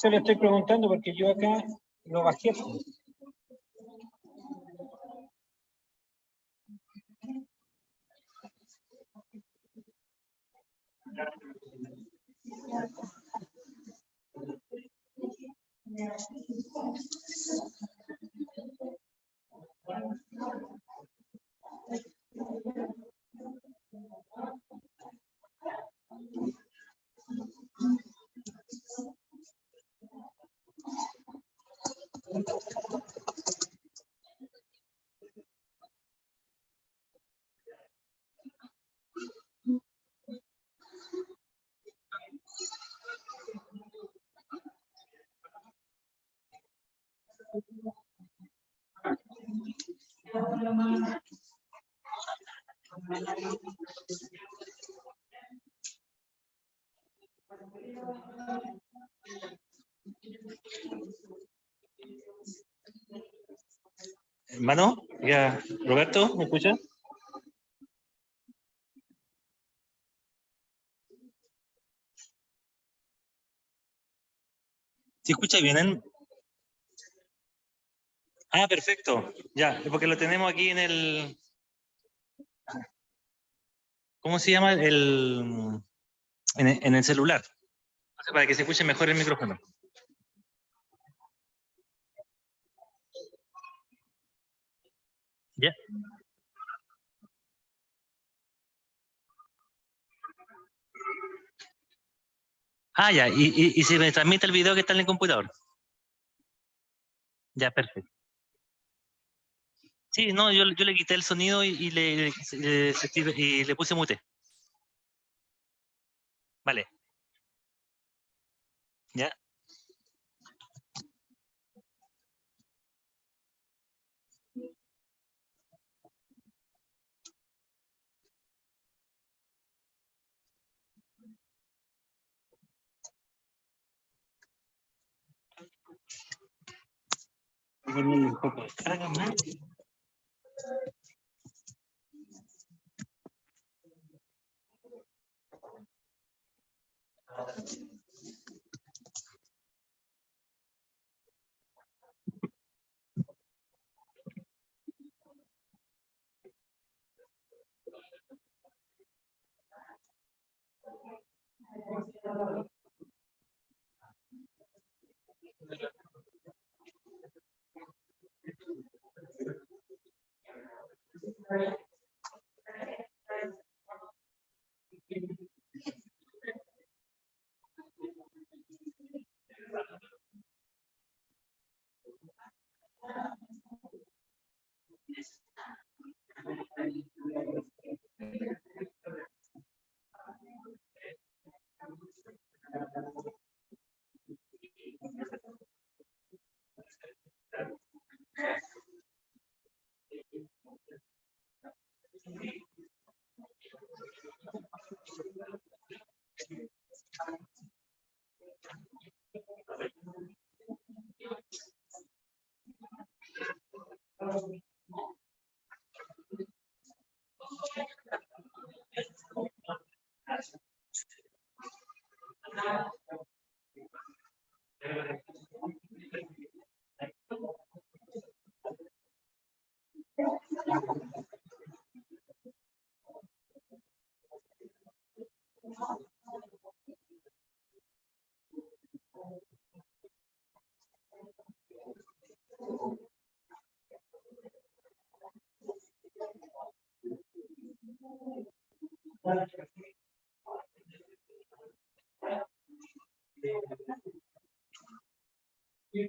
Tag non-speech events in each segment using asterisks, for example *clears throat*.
Eso le estoy preguntando porque yo acá lo bajé. Hermano, ya, Roberto, ¿me escucha? ¿Sí escucha bien? Ah, perfecto. Ya, porque lo tenemos aquí en el... ¿Cómo se llama? El... En el, celular. Para que se escuche mejor el micrófono. Ya. Ah, ya. Y, y, y se me transmite el video que está en el computador. Ya, perfecto. Sí, no, yo, yo le quité el sonido y, le- y le puse mute. Vale. Ya. Un poco carga más. Thank you. Y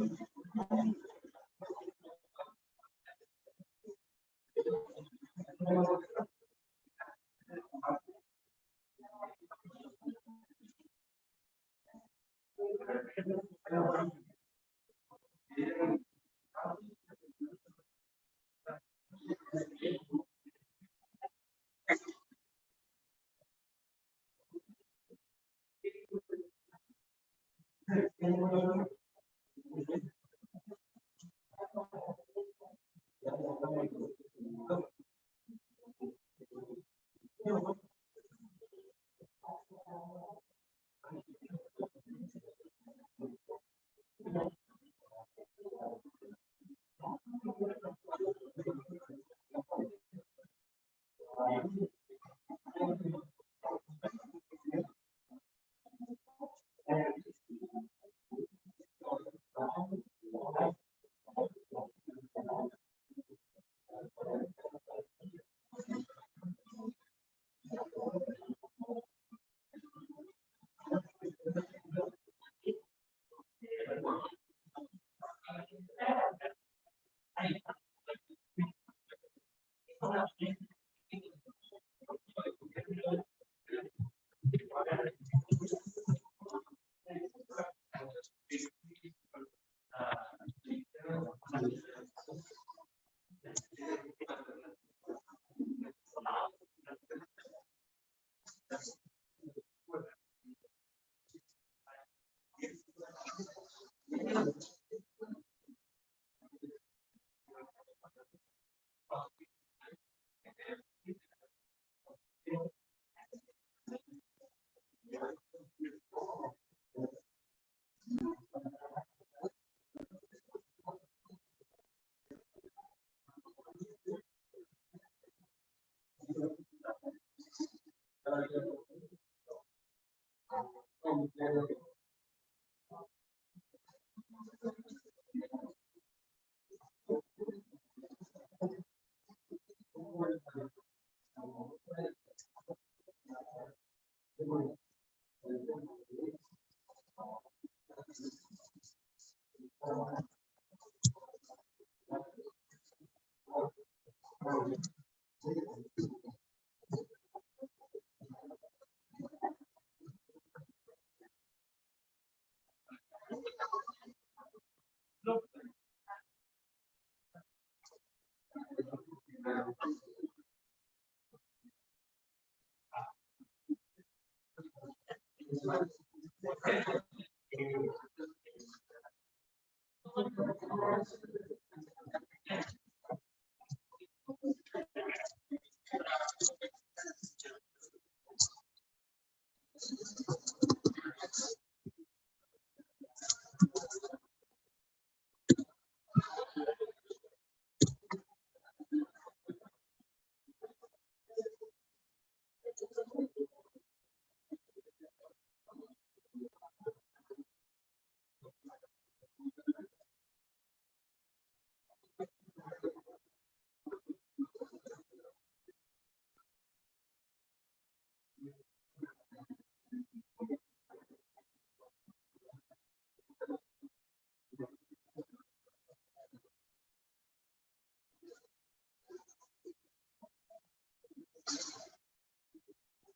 through.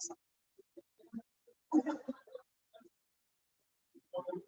Thank you.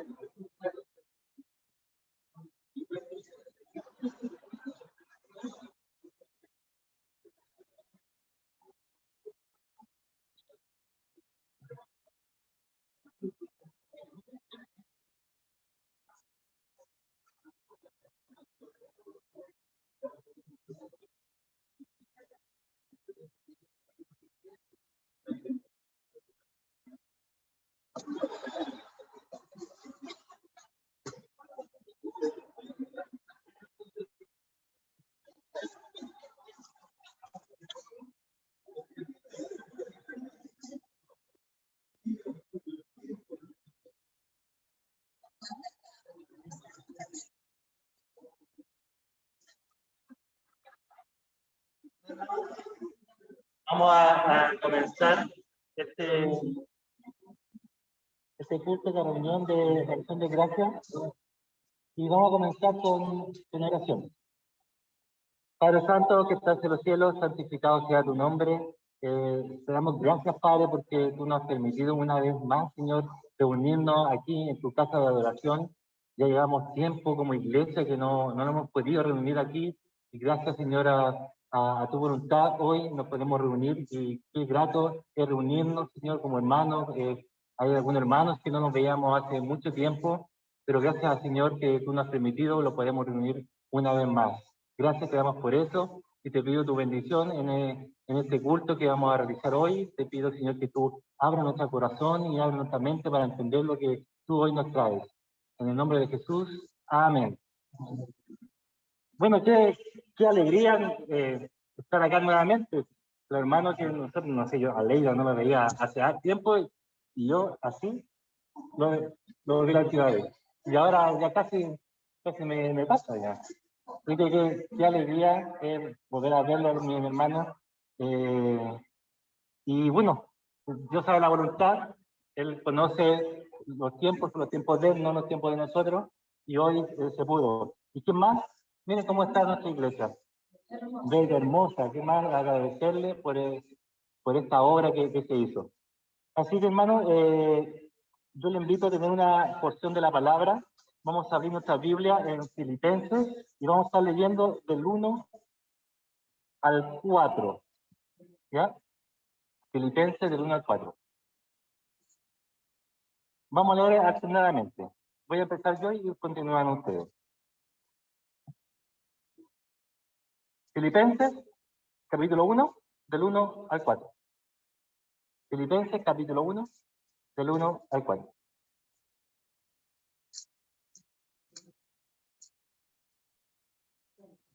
Vamos a, a comenzar este, este culto de reunión de acción de gracias y vamos a comenzar con, con oración. Padre Santo, que estás en los cielos, santificado sea tu nombre. Eh, te damos gracias, Padre, porque tú nos has permitido una vez más, Señor, reunirnos aquí en tu casa de adoración. Ya llevamos tiempo como iglesia que no, no nos hemos podido reunir aquí. Y gracias, Señora, a, tu voluntad, hoy nos podemos reunir y qué grato es reunirnos, Señor, como hermanos. Eh, hay algunos hermanos que no nos veíamos hace mucho tiempo, pero gracias, Señor, que tú nos has permitido, lo podemos reunir una vez más. Gracias te damos por eso y te pido tu bendición en, eh, en este culto que vamos a realizar hoy. Te pido, Señor, que tú abras nuestro corazón y abras nuestra mente para entender lo que tú hoy nos traes. En el nombre de Jesús, amén. Bueno, qué, qué alegría eh, estar acá nuevamente. Los hermanos que nosotros, no sé, yo a no me veía hace tiempo y yo así lo, lo vi la ciudad. Y ahora ya casi, casi me, me pasa ya. Qué, qué alegría eh, poder a verlo, mi hermano. Eh, y bueno, Dios sabe la voluntad, Él conoce los tiempos, los tiempos de Él, no los tiempos de nosotros, y hoy eh, se pudo. ¿Y qué más? Miren cómo está nuestra iglesia. Bella, hermosa, qué más agradecerle por, por esta obra que, que, se hizo. Así que hermano, yo le invito a tener una porción de la palabra Vamos a abrir nuestra Biblia en Filipenses y vamos a estar leyendo del 1 al 4. ¿Ya? Filipenses del 1 al 4. Vamos a leer accionadamente. Voy a empezar yo y continúan ustedes. Filipenses, capítulo 1, del 1 al 4. Filipenses, capítulo 1, del 1 al 4.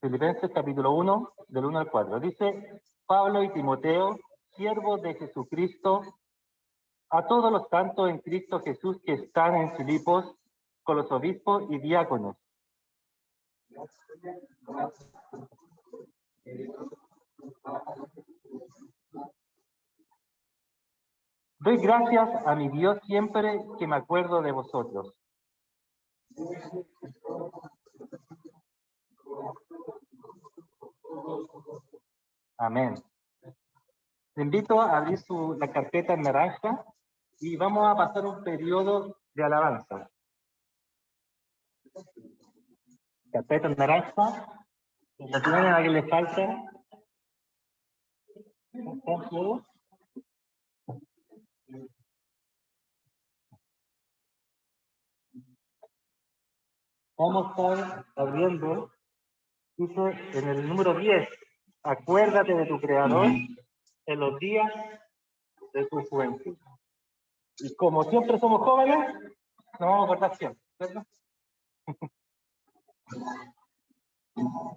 Filipenses capítulo 1, del 1 al 4. Dice, Pablo y Timoteo, siervos de Jesucristo, a todos los santos en Cristo Jesús que están en Filipos, con los obispos y diáconos. Doy gracias a mi Dios siempre que me acuerdo de vosotros. Amén. Te invito a abrir su, la carpeta en naranja y vamos a pasar un periodo de alabanza. Carpeta en naranja. ¿La tienen a alguien le falta? Vamos a estar abriendo, dice en el número 10, Acuérdate de tu Creador en los días de tu juventud. Y como siempre somos jóvenes, nos vamos a acordar siempre, *laughs* ¿cierto?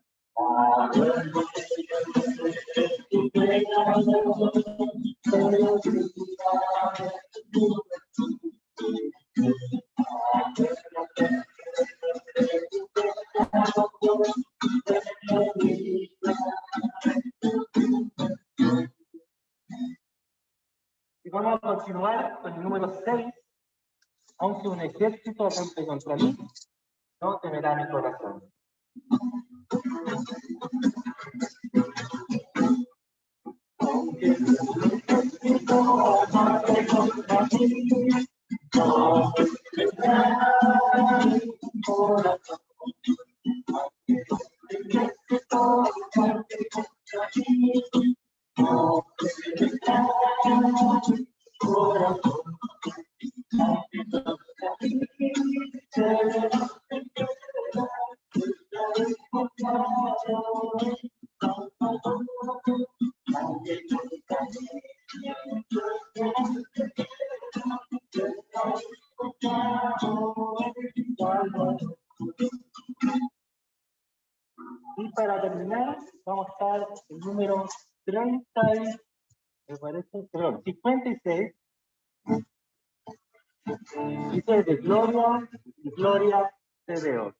Y vamos a continuar con el número 6. Aunque un ejército rompe contra mí, no temerá mi corazón. Aunque un ejército rompe contra Y para terminar, vamos a estar el número 30, y- me parece, perdón, 56. Dice de Gloria, Gloria te veo.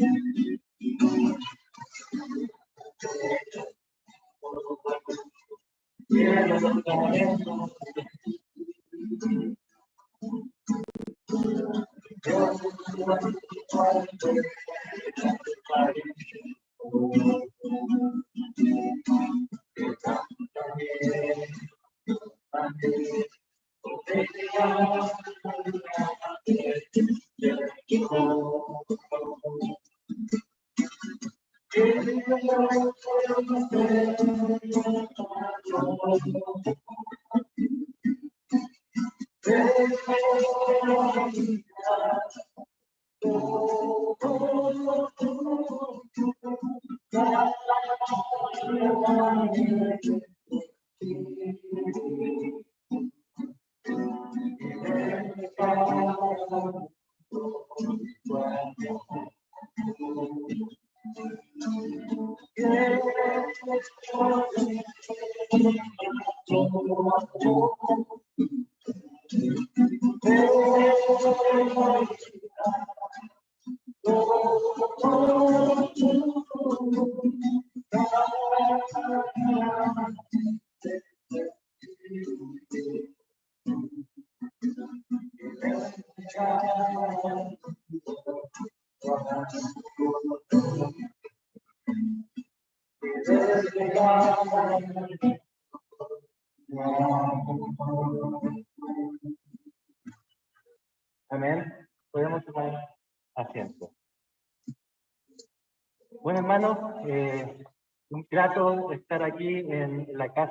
Amén.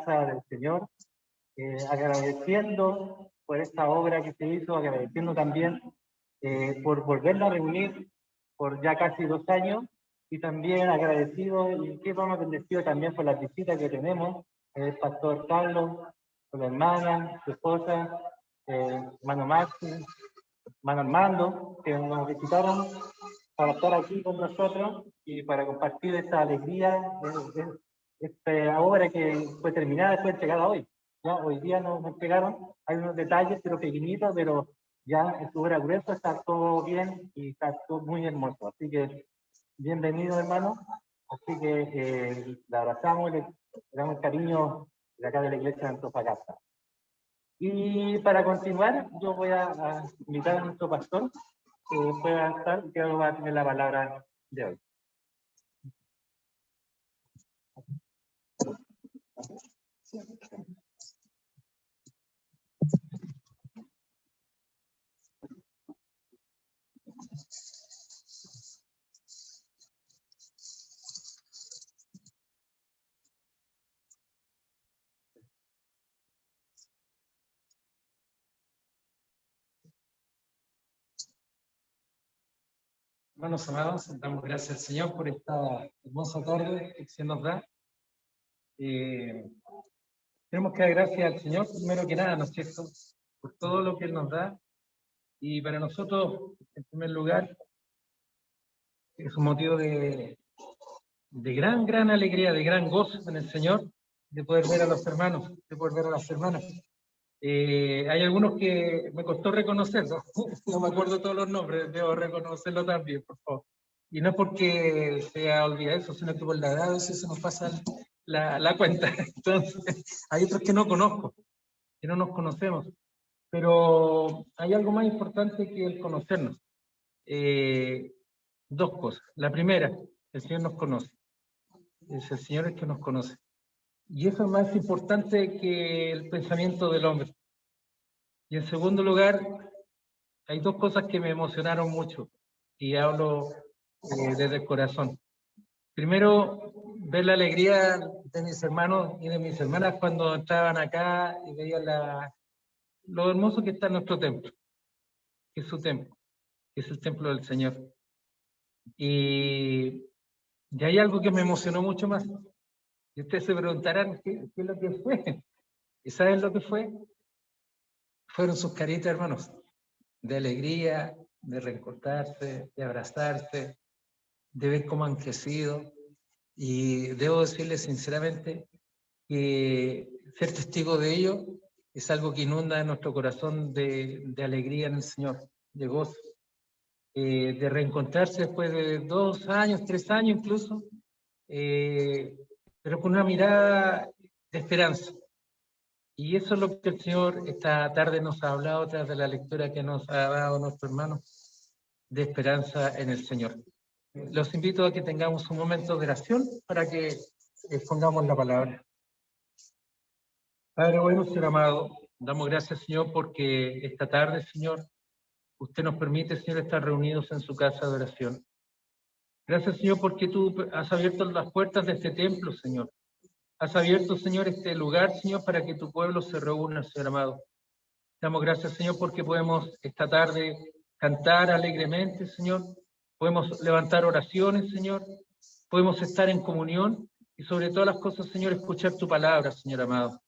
Casa del Señor, eh, agradeciendo por esta obra que se hizo, agradeciendo también eh, por volverla a reunir por ya casi dos años y también agradecido y que vamos bendecido también por las visitas que tenemos, el pastor Carlos, con la hermana, su esposa, eh, hermano Maxi, hermano Armando, que nos visitaron para estar aquí con nosotros y para compartir esta alegría, que fue terminada, fue entregada hoy. Ya, hoy día nos, nos entregaron, hay unos detalles, pero pequeñitos, pero ya en su está todo bien y está todo muy hermoso. Así que bienvenido, hermano. Así que eh, le abrazamos, le, le damos cariño de acá de la iglesia de Antofagasta. Y para continuar, yo voy a, a invitar a nuestro pastor que pueda estar, que va a tener la palabra de hoy. Hermanos amados, damos gracias al Señor por esta hermosa tarde que se nos da. Eh, tenemos que dar gracias al Señor, primero que nada, ¿no es cierto? Por todo lo que Él nos da. Y para nosotros, en primer lugar, es un motivo de, de gran, gran alegría, de gran gozo en el Señor, de poder ver a los hermanos, de poder ver a las hermanas. Eh, hay algunos que me costó reconocerlos, *laughs* no me acuerdo todos los nombres, debo reconocerlo también, por favor. Y no porque sea olvidado eso, sino que por la edad a veces se nos pasa la, cuenta. *laughs* Entonces, hay otros que no conozco, que no nos conocemos. Pero hay algo más importante que el conocernos. Eh, dos cosas. La primera, el Señor nos conoce. Es el Señor el que nos conoce. Y eso es más importante que el pensamiento del hombre. Y en segundo lugar, hay dos cosas que me emocionaron mucho y hablo eh, desde el corazón. Primero, ver la alegría de mis hermanos y de mis hermanas cuando entraban acá y veían la, lo hermoso que está nuestro templo, que es su templo, que es el templo del Señor. Y, y hay algo que me emocionó mucho más. Y ustedes se preguntarán, ¿qué, qué es lo que fue? ¿Y saben lo que fue? Fueron sus caritas, hermanos, de alegría, de reencontrarse, de abrazarse, de ver cómo han crecido. Y debo decirles sinceramente que ser testigo de ello es algo que inunda nuestro corazón de, de alegría en el Señor, de gozo, eh, de reencontrarse después de dos años, tres años incluso, eh, pero con una mirada de esperanza. Y eso es lo que el Señor esta tarde nos ha hablado tras de la lectura que nos ha dado nuestro hermano de esperanza en el Señor. Los invito a que tengamos un momento de oración para que pongamos la palabra. Padre bueno, Señor amado, damos gracias, Señor, porque esta tarde, Señor, usted nos permite, Señor, estar reunidos en su casa de oración. Gracias, Señor, porque tú has abierto las puertas de este templo, Señor. Has abierto, Señor, este lugar, Señor, para que tu pueblo se reúna, Señor amado. Damos gracias, Señor, porque podemos esta tarde cantar alegremente, Señor. Podemos levantar oraciones, Señor. Podemos estar en comunión y sobre todas las cosas, Señor, escuchar tu palabra, Señor amado.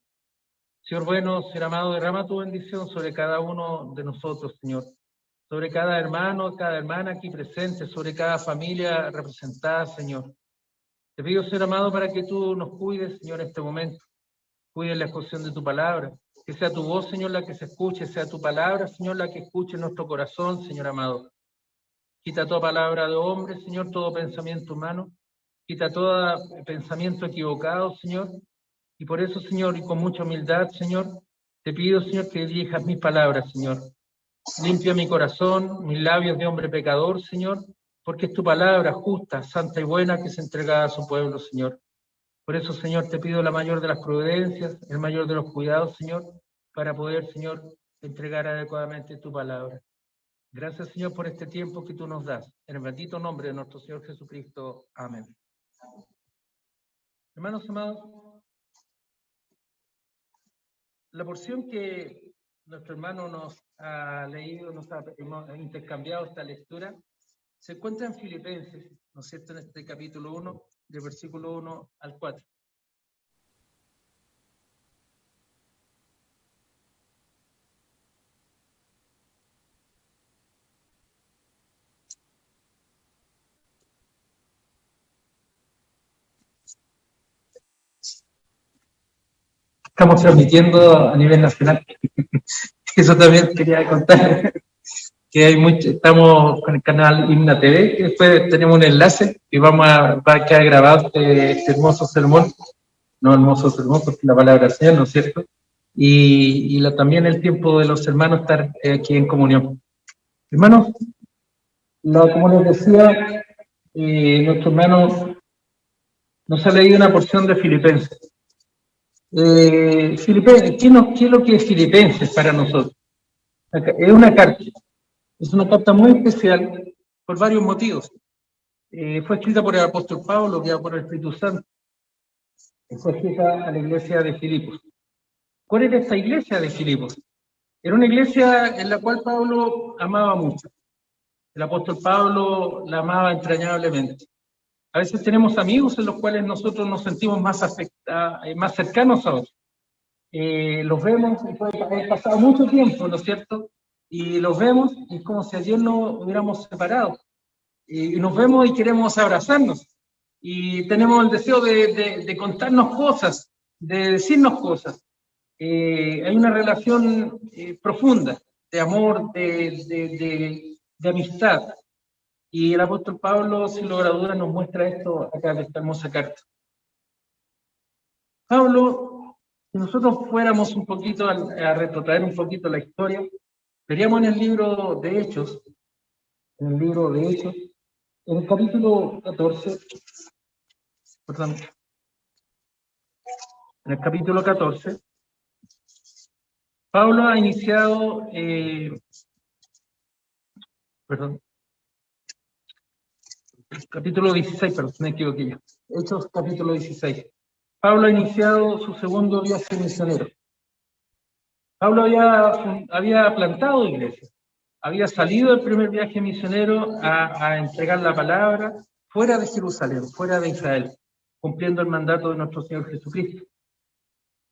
Señor bueno, Señor amado, derrama tu bendición sobre cada uno de nosotros, Señor sobre cada hermano, cada hermana aquí presente, sobre cada familia representada, Señor. Te pido, Señor amado, para que tú nos cuides, Señor, en este momento. Cuide la exposición de tu palabra. Que sea tu voz, Señor, la que se escuche, sea tu palabra, Señor, la que escuche en nuestro corazón, Señor amado. Quita toda palabra de hombre, Señor, todo pensamiento humano. Quita todo pensamiento equivocado, Señor. Y por eso, Señor, y con mucha humildad, Señor, te pido, Señor, que dirijas mis palabras, Señor. Limpia mi corazón, mis labios de hombre pecador, Señor, porque es tu palabra justa, santa y buena que se entrega a su pueblo, Señor. Por eso, Señor, te pido la mayor de las prudencias, el mayor de los cuidados, Señor, para poder, Señor, entregar adecuadamente tu palabra. Gracias, Señor, por este tiempo que tú nos das. En el bendito nombre de nuestro Señor Jesucristo. Amén. Hermanos amados, la porción que nuestro hermano nos ha leído, nos ha intercambiado esta lectura, se encuentra en Filipenses, ¿no es cierto?, en este capítulo 1, del versículo 1 al 4. Estamos transmitiendo a nivel nacional. *laughs* Eso también quería contar. *laughs* Que hay mucho, estamos con el canal Himna TV, que después tenemos un enlace y vamos a, va a quedar grabado este, este, hermoso sermón. No hermoso sermón, porque la palabra sea, ¿no es cierto? Y, y también el tiempo de los hermanos estar eh, aquí en comunión. Hermanos, como les decía, eh, nuestro hermano nos ha leído una porción de Filipenses. Eh, ¿qué, es lo que es Filipenses para nosotros? Es una carta, es una carta muy especial por varios motivos. Eh, fue escrita por el apóstol Pablo, que por el Espíritu Santo. Fue escrita a la iglesia de Filipos. ¿Cuál era esta iglesia de Filipos? Era una iglesia en la cual Pablo amaba mucho. El apóstol Pablo la amaba entrañablemente. A veces tenemos amigos en los cuales nosotros nos sentimos más, afecta, eh, más cercanos a otros. Eh, los vemos, puede haber pasado mucho tiempo, ¿no es cierto? Y los vemos es como si ayer nos hubiéramos separado. Y, nos vemos y queremos abrazarnos. Y tenemos el deseo de, de, contarnos cosas, de decirnos cosas. Eh, hay una relación profunda de amor, de, de amistad. Y el apóstol Pablo, sin lugar a dudas, nos muestra esto acá en esta hermosa carta. Pablo, si nosotros fuéramos un poquito a, a retrotraer un poquito la historia, veríamos en el libro de Hechos, en el libro de Hechos, en el capítulo 14, perdón, en el capítulo 14, Pablo ha iniciado, eh, perdón, capítulo 16, perdón, me equivoqué ya. Hechos capítulo 16. Pablo ha iniciado su segundo viaje misionero. Pablo había, había plantado iglesia, había salido del primer viaje misionero a, a entregar la palabra fuera de Jerusalén, fuera de Israel, cumpliendo el mandato de nuestro Señor Jesucristo.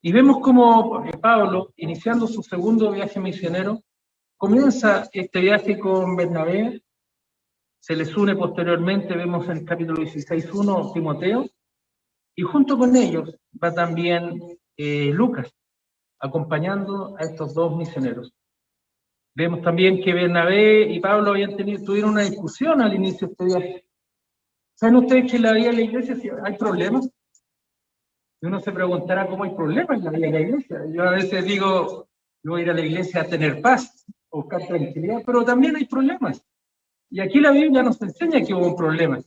Y vemos como eh, Pablo, iniciando su segundo viaje misionero, comienza este viaje con Bernabé, se les une posteriormente, vemos en el capítulo 16.1, Timoteo, y junto con ellos va también eh, Lucas, acompañando a estos dos misioneros. Vemos también que Bernabé y Pablo habían tenido, tuvieron una discusión al inicio de este viaje. ¿Saben ustedes que en la vida de la iglesia hay problemas? Y uno se preguntará cómo hay problemas en la vida de la iglesia. Yo a veces digo, yo voy a ir a la iglesia a tener paz, a buscar tranquilidad, pero también hay problemas. Y aquí la Biblia nos enseña que hubo un problema,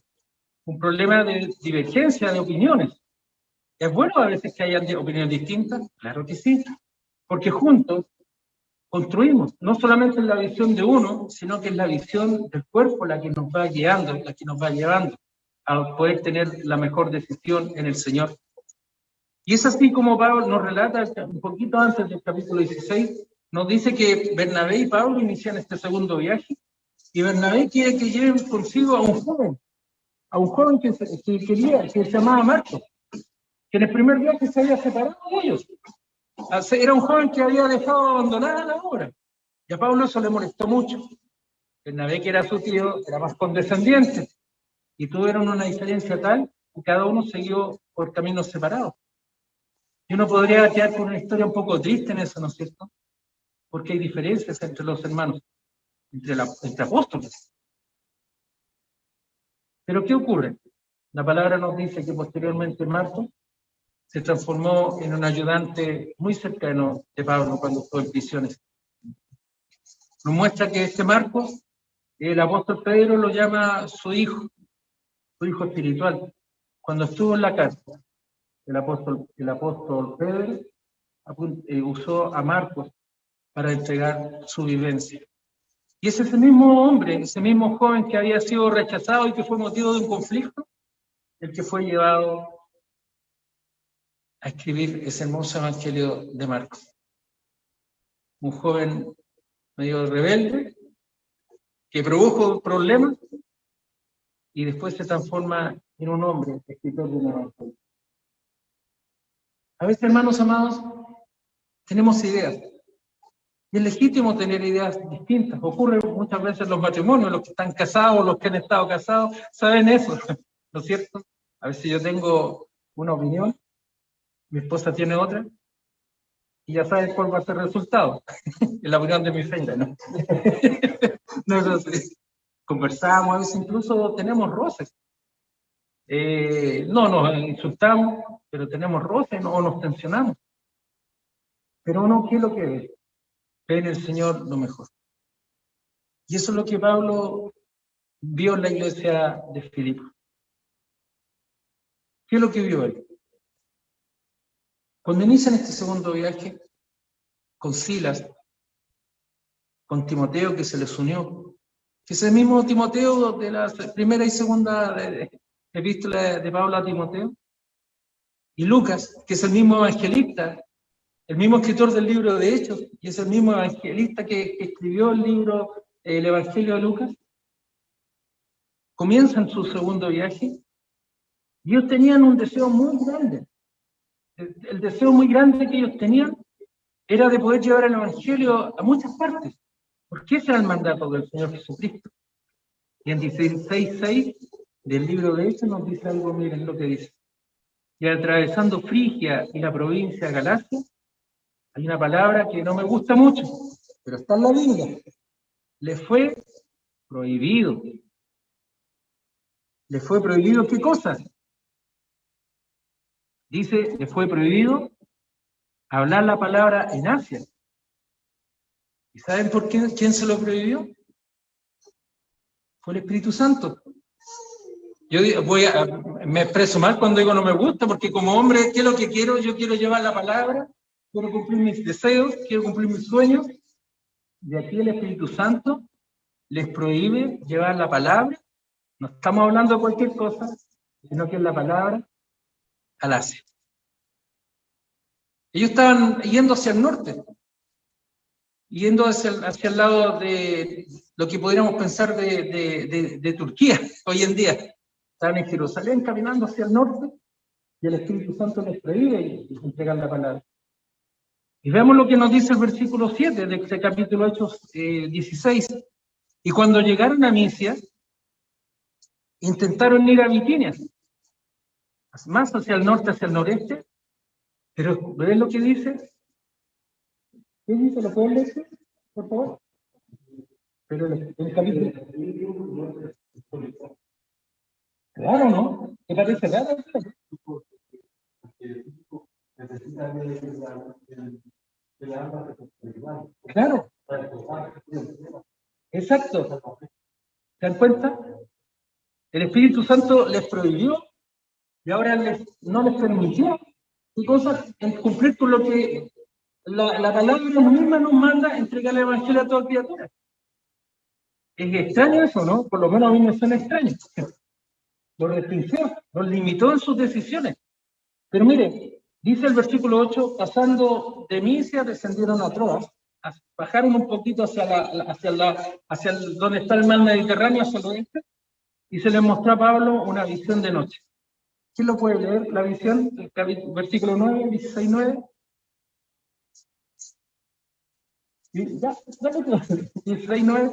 un problema de divergencia de opiniones. ¿Es bueno a veces que haya opiniones distintas? Claro que sí, porque juntos construimos, no solamente en la visión de uno, sino que es la visión del cuerpo la que nos va guiando, la que nos va llevando a poder tener la mejor decisión en el Señor. Y es así como Pablo nos relata un poquito antes del capítulo 16, nos dice que Bernabé y Pablo inician este segundo viaje y Bernabé quiere que lleven consigo a un joven, a un joven que, que quería, que se llamaba Marco, que en el primer viaje se había separado de ellos. Era un joven que había dejado abandonada la obra. Y a Pablo eso le molestó mucho. Bernabé, que era su tío, era más condescendiente. Y tuvieron una diferencia tal que cada uno siguió por caminos separados. Y uno podría quedar con una historia un poco triste en eso, ¿no es cierto? Porque hay diferencias entre los hermanos, entre, la, entre apóstoles. Pero ¿qué ocurre? La palabra nos dice que posteriormente Marco se transformó en un ayudante muy cercano de Pablo cuando fue en prisiones. Nos muestra que este Marco, el apóstol Pedro lo llama su hijo, su hijo espiritual. Cuando estuvo en la cárcel, el apóstol, el apóstol Pedro eh, usó a Marcos para entregar su vivencia. Y es ese mismo hombre, ese mismo joven que había sido rechazado y que fue motivo de un conflicto, el que fue llevado a escribir ese hermoso evangelio de Marcos. Un joven medio rebelde, que produjo problemas y después se transforma en un hombre, escritor de un evangelio. A veces, hermanos amados, tenemos ideas. Y es legítimo tener ideas distintas. Ocurre muchas veces en los matrimonios, los que están casados, los que han estado casados, saben eso, *laughs* ¿no es cierto? A veces yo tengo una opinión, mi esposa tiene otra, y ya sabes cuál va a ser el resultado. *laughs* es la opinión de mi feina, ¿no? *laughs* no es así. Conversamos, a veces incluso tenemos roces. Eh, no nos insultamos, pero tenemos roces o nos tensionamos. Pero uno, ¿qué es lo que ve? Ve en el Señor lo mejor. Y eso es lo que Pablo vio en la iglesia de Filipo. ¿Qué es lo que vio él? Cuando inician este segundo viaje, con Silas, con Timoteo que se les unió, que es el mismo Timoteo de la primera y segunda epístola de Pablo a Timoteo, y Lucas, que es el mismo evangelista, el mismo escritor del libro de Hechos, y es el mismo evangelista que, escribió el libro, el Evangelio de Lucas, comienzan su segundo viaje, y ellos tenían un deseo muy grande. el deseo muy grande que ellos tenían era de poder llevar el Evangelio a muchas partes, porque ese era el mandato del Señor Jesucristo. Y en 16.6 del libro de Hechos nos dice algo, miren lo que dice. Y atravesando Frigia y la provincia de Galacia, hay una palabra que no me gusta mucho, pero está en la Biblia. Le fue prohibido le fue prohibido qué cosas. Dice, le fue prohibido hablar la palabra en Asia. ¿Y saben por qué, quién se lo prohibió? Fue el Espíritu Santo. Yo voy a, me expreso mal cuando digo no me gusta, porque como hombre, ¿qué es lo que quiero? Yo quiero llevar la palabra, quiero cumplir mis deseos, quiero cumplir mis sueños. Y aquí el Espíritu Santo les prohíbe llevar la palabra. No estamos hablando de cualquier cosa, sino que es la palabra al Asia. Ellos estaban yendo hacia el norte, yendo hacia el, hacia el lado de lo que podríamos pensar de, de, de Turquía *laughs* hoy en día. Estaban en Jerusalén caminando hacia el norte y el Espíritu Santo les prohíbe entregar la palabra. Y veamos lo que nos dice el versículo 7 de este capítulo Hechos 16. Eh, y cuando llegaron a Misia, intentaron ir a Bitinia, más hacia el norte, hacia el noreste, pero ¿ven lo que dice? ¿Qué dice? ¿Lo pueden leer, por favor? Pero el, el capítulo... Claro, ¿no? ¿Te parece raro? Claro. Exacto. ¿Se dan cuenta? El Espíritu Santo les prohibió y ahora les, no les permitió ¿qué cosas? cumplir con lo que la, la palabra misma nos manda entregar el Evangelio a toda criatura. Es extraño eso, ¿no? Por lo menos a mí me suena extraño lo restringió, lo limitó en sus decisiones. Pero mire, dice el versículo 8, pasando de Misia descendieron a Troas, bajaron un poquito hacia, la, hacia, la, hacia donde está el mar Mediterráneo, hacia el oeste, y se les mostró a Pablo una visión de noche. ¿Quién lo puede leer, la visión? El versículo 9, 16, 9. Ya, 16, 9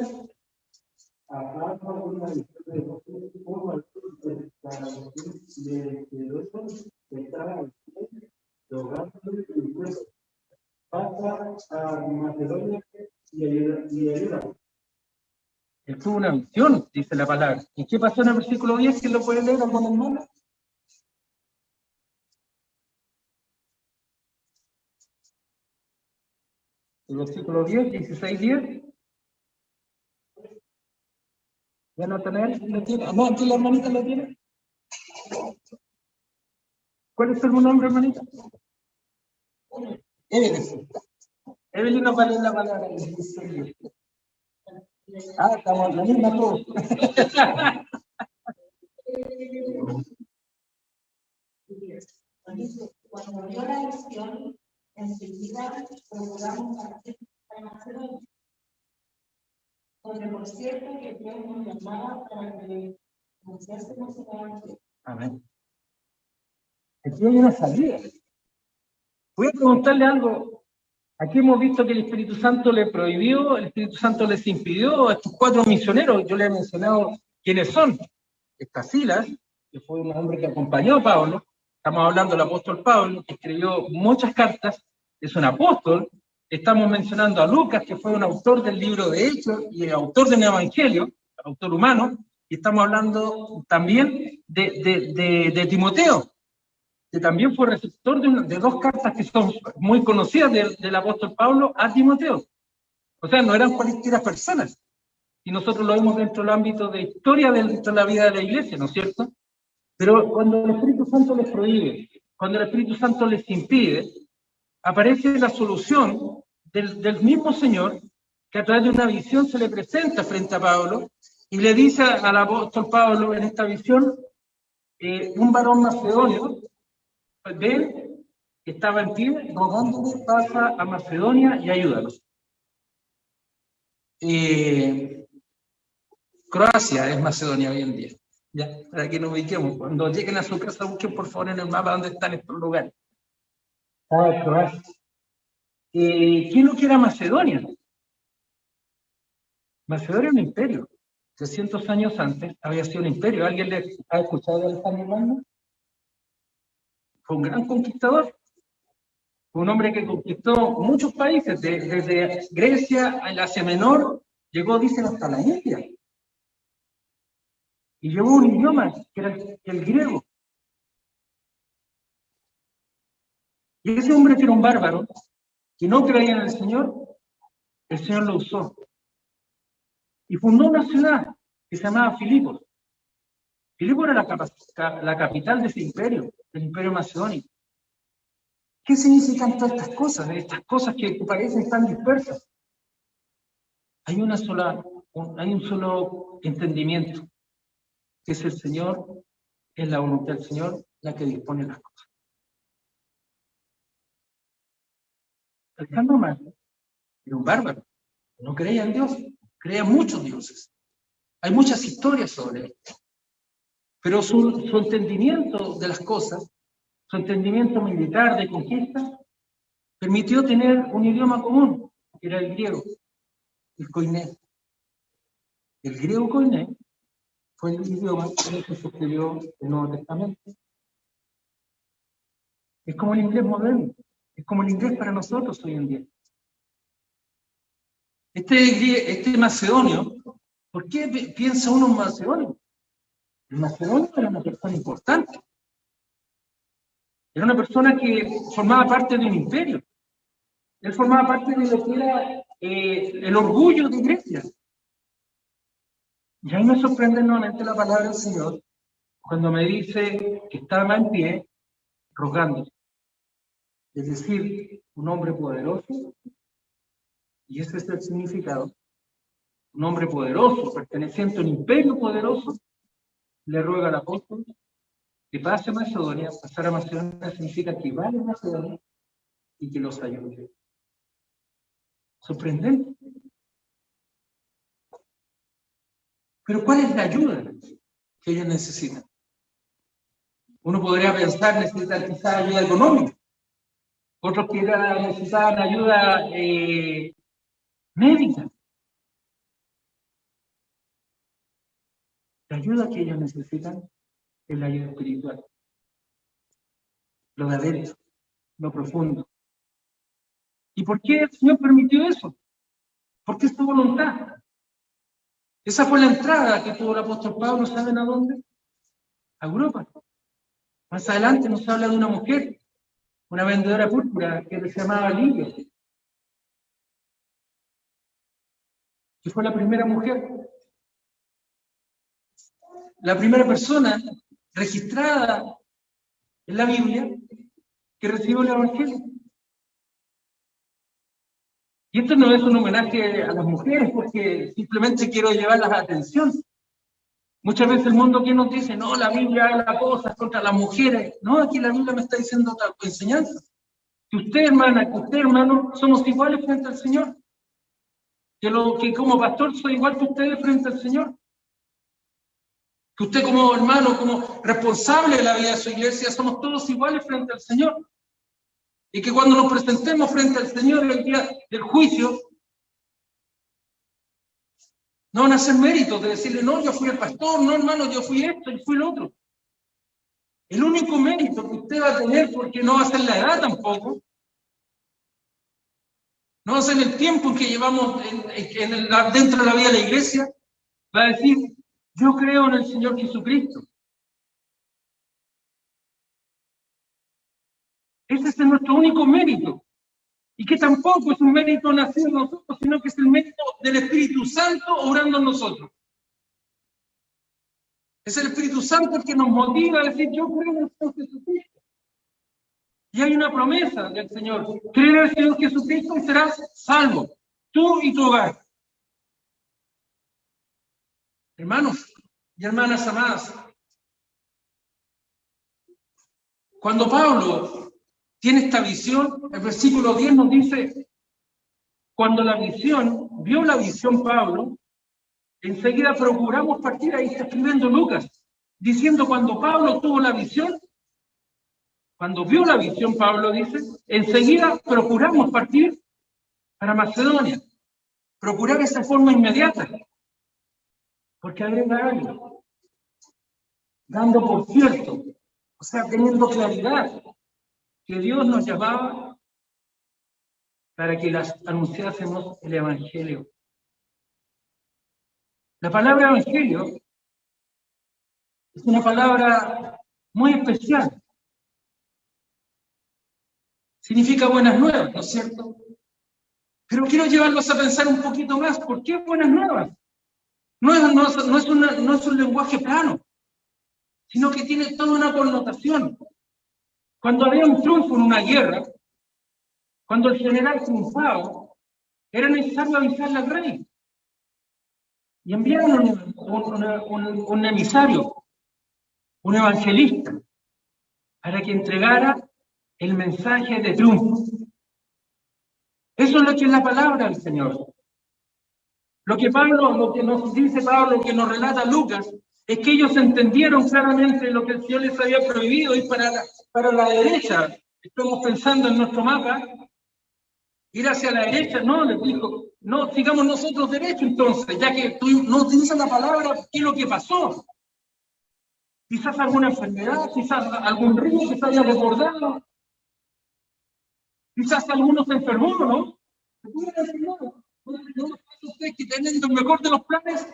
*laughs* a Macedonia y Él tuvo una visión, dice la palabra. ¿Y qué pasó en el versículo 10? ¿Quién lo puede leer algún hermano? El versículo 10, 16, 10. ¿Ya no tener? ¿Lo tiene? No, aquí la hermanita lo tiene. ¿Cuál es tu nombre, hermanita? Evelyn. Evelyn nos va a leer la palabra. Ah, estamos la misma todos. Cuando vio la visión, enseguida procuramos partir para Macedonia donde por cierto que Dios nos llamaba para que anunciásemos el Evangelio. Amén. Aquí hay una salida. Voy a preguntarle algo. Aquí hemos visto que el Espíritu Santo le prohibió, el Espíritu Santo les impidió a estos cuatro misioneros. Yo le he mencionado quiénes son. Estasilas, que fue un hombre que acompañó a Pablo. Estamos hablando del apóstol Pablo, que escribió muchas cartas. Es un apóstol, Estamos mencionando a Lucas, que fue un autor del libro de Hechos y autor del Evangelio, autor humano, y estamos hablando también de, Timoteo, que también fue receptor de, dos cartas que son muy conocidas del, apóstol Pablo a Timoteo. O sea, no eran cualquiera personas. Y nosotros lo vemos dentro del ámbito de historia de la vida de la iglesia, ¿no es cierto? Pero cuando el Espíritu Santo les prohíbe, cuando el Espíritu Santo les impide, aparece la solución del, mismo Señor que a través de una visión se le presenta frente a Pablo y le dice al apóstol Pablo en esta visión, eh, un varón macedonio, ven, que estaba en pie, rogándole, pasa a Macedonia y ayúdanos. Eh, Croacia es Macedonia hoy en día. Ya, para que nos ubiquemos. Cuando lleguen a su casa, busquen por favor en el mapa dónde están estos lugares. Ah, eh, ¿Quién lo que era Macedonia? Macedonia era un imperio. 300 años antes había sido un imperio. ¿Alguien le ha escuchado de Alejandro Magno? Fue un gran conquistador. Un hombre que conquistó muchos países, desde Grecia al Asia Menor, llegó, dicen, hasta la India. Y llevó un idioma que era el griego. Y ese hombre que era un bárbaro, que no creía en el Señor, el Señor lo usó. Y fundó una ciudad que se llamaba Filipos. Filipos era la, la capital de ese imperio, del imperio macedónico. ¿Qué significan todas estas cosas? Estas cosas que parecen tan dispersas. Hay una sola, hay un solo entendimiento, que es el Señor, es la voluntad del Señor la que dispone las cosas. El Magno era un bárbaro, no creía en Dios, creía en muchos dioses. Hay muchas historias sobre él. Pero su, entendimiento de las cosas su entendimiento militar de conquista, permitió tener un idioma común, que era el griego, el koiné. El griego koiné fue el idioma en el que se escribió el Nuevo Testamento. Es como el inglés moderno, es como el inglés para nosotros hoy en día. Este, este macedonio, ¿por qué piensa uno macedonio? Macedonio era una persona importante. Era una persona que formaba parte de un imperio. Él formaba parte de lo que era eh, el orgullo de Grecia. Y ahí me sorprende nuevamente la palabra del Señor cuando me dice que estaba en pie rogando. Es decir, un hombre poderoso, y ese es el significado, un hombre poderoso, perteneciente a un imperio poderoso, le ruega al apóstol que pase a Macedonia, pasar a Macedonia significa que vaya a Macedonia y que los ayude. Sorprendente. Pero ¿cuál es la ayuda que ellos necesitan? Uno podría pensar necesitar ayuda económica. Otros que necesitaban ayuda eh, médica. Ayuda que ellos necesitan es la ayuda espiritual. Lo de adentro, lo profundo. ¿Y por qué el Señor permitió eso? Porque es su voluntad. Esa fue la entrada que tuvo el apóstol Pablo, ¿saben a dónde? A Europa. Más adelante nos habla de una mujer, una vendedora púrpura que se llamaba Lidia. Que fue la primera mujer. La primera persona registrada en la Biblia que recibió el Evangelio. Y esto no es un homenaje a las mujeres porque simplemente quiero llevarlas a atención. Muchas veces el mundo que nos dice, no, la Biblia habla cosas contra las mujeres. No, aquí la Biblia me está diciendo otra enseñanza. Que usted, hermana, que usted, hermano, somos iguales frente al Señor. Que, lo, que como pastor soy igual que ustedes frente al Señor que usted como hermano, como responsable de la vida de su iglesia, somos todos iguales frente al Señor. Y que cuando nos presentemos frente al Señor el día del juicio, no van a hacer méritos de decirle, no, yo fui el pastor, no, hermano, yo fui esto y fui el otro. El único mérito que usted va a tener, porque no va a ser la edad tampoco, no va a ser el tiempo en que llevamos dentro de la vida de la iglesia, va a decir, yo creo en el Señor Jesucristo. Ese es nuestro único mérito. Y que tampoco es un mérito nacido en nosotros, sino que es el mérito del Espíritu Santo obrando en nosotros. Es el Espíritu Santo el que nos motiva a decir, yo creo en el Señor Jesucristo. Y hay una promesa del Señor. Cree en el Señor Jesucristo y serás salvo, tú y tu hogar. Hermanos y hermanas amadas, cuando Pablo tiene esta visión, el versículo 10 nos dice, cuando la visión, vio la visión Pablo, enseguida procuramos partir, ahí está escribiendo Lucas, diciendo cuando Pablo tuvo la visión, cuando vio la visión Pablo dice, enseguida procuramos partir para Macedonia, procurar esa forma inmediata, porque agrega algo. Dando por cierto, o sea, teniendo claridad que Dios nos llamaba para que las anunciásemos el Evangelio. La palabra Evangelio Es una palabra muy especial. Significa buenas nuevas, ¿no es cierto? Pero quiero llevarlos a pensar un poquito más. ¿Por qué buenas nuevas? No es, no es, no es, una- no es un lenguaje plano, sino que tiene toda una connotación. Cuando había un triunfo en una guerra, cuando el general triunfaba, era necesario avisarle al rey. Y enviaron un, un- un- un emisario, un evangelista, para que entregara el mensaje de triunfo. Eso es lo que es la palabra del Señor. Lo que Pablo, lo que nos dice Pablo, lo que nos relata Lucas, es que ellos entendieron claramente lo que el Señor les había prohibido ir para la, para la derecha. Estamos pensando en nuestro mapa, ir hacia la derecha, no, les dijo, no, sigamos nosotros derecho entonces, ya que tú no utilizas la palabra, ¿qué es lo que pasó? Quizás alguna enfermedad, quizás algún río que se haya desbordado, quizás alguno se enfermó, ¿no? Se pudo haber enfermado. ¿No no nos pasa a ustedes que teniendo el mejor de los planes?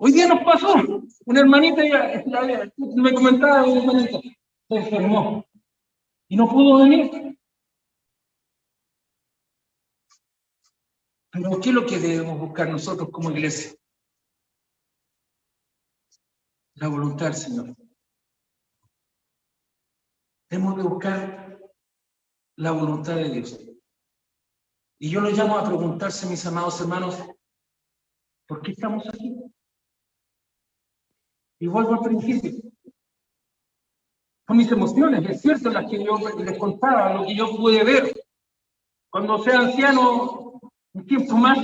Hoy día nos pasó, una hermanita, ya- la- me comentaba una hermanita, se enfermó y no pudo venir. Pero ¿qué es lo que debemos buscar nosotros como iglesia? La voluntad del Señor. Debemos de buscar la voluntad de Dios. Y yo lo llamo a preguntarse, mis amados hermanos, ¿por qué estamos aquí? Y vuelvo al principio. Son mis emociones, es cierto, las que yo les contaba, lo que yo pude ver. Cuando sea anciano, un tiempo más,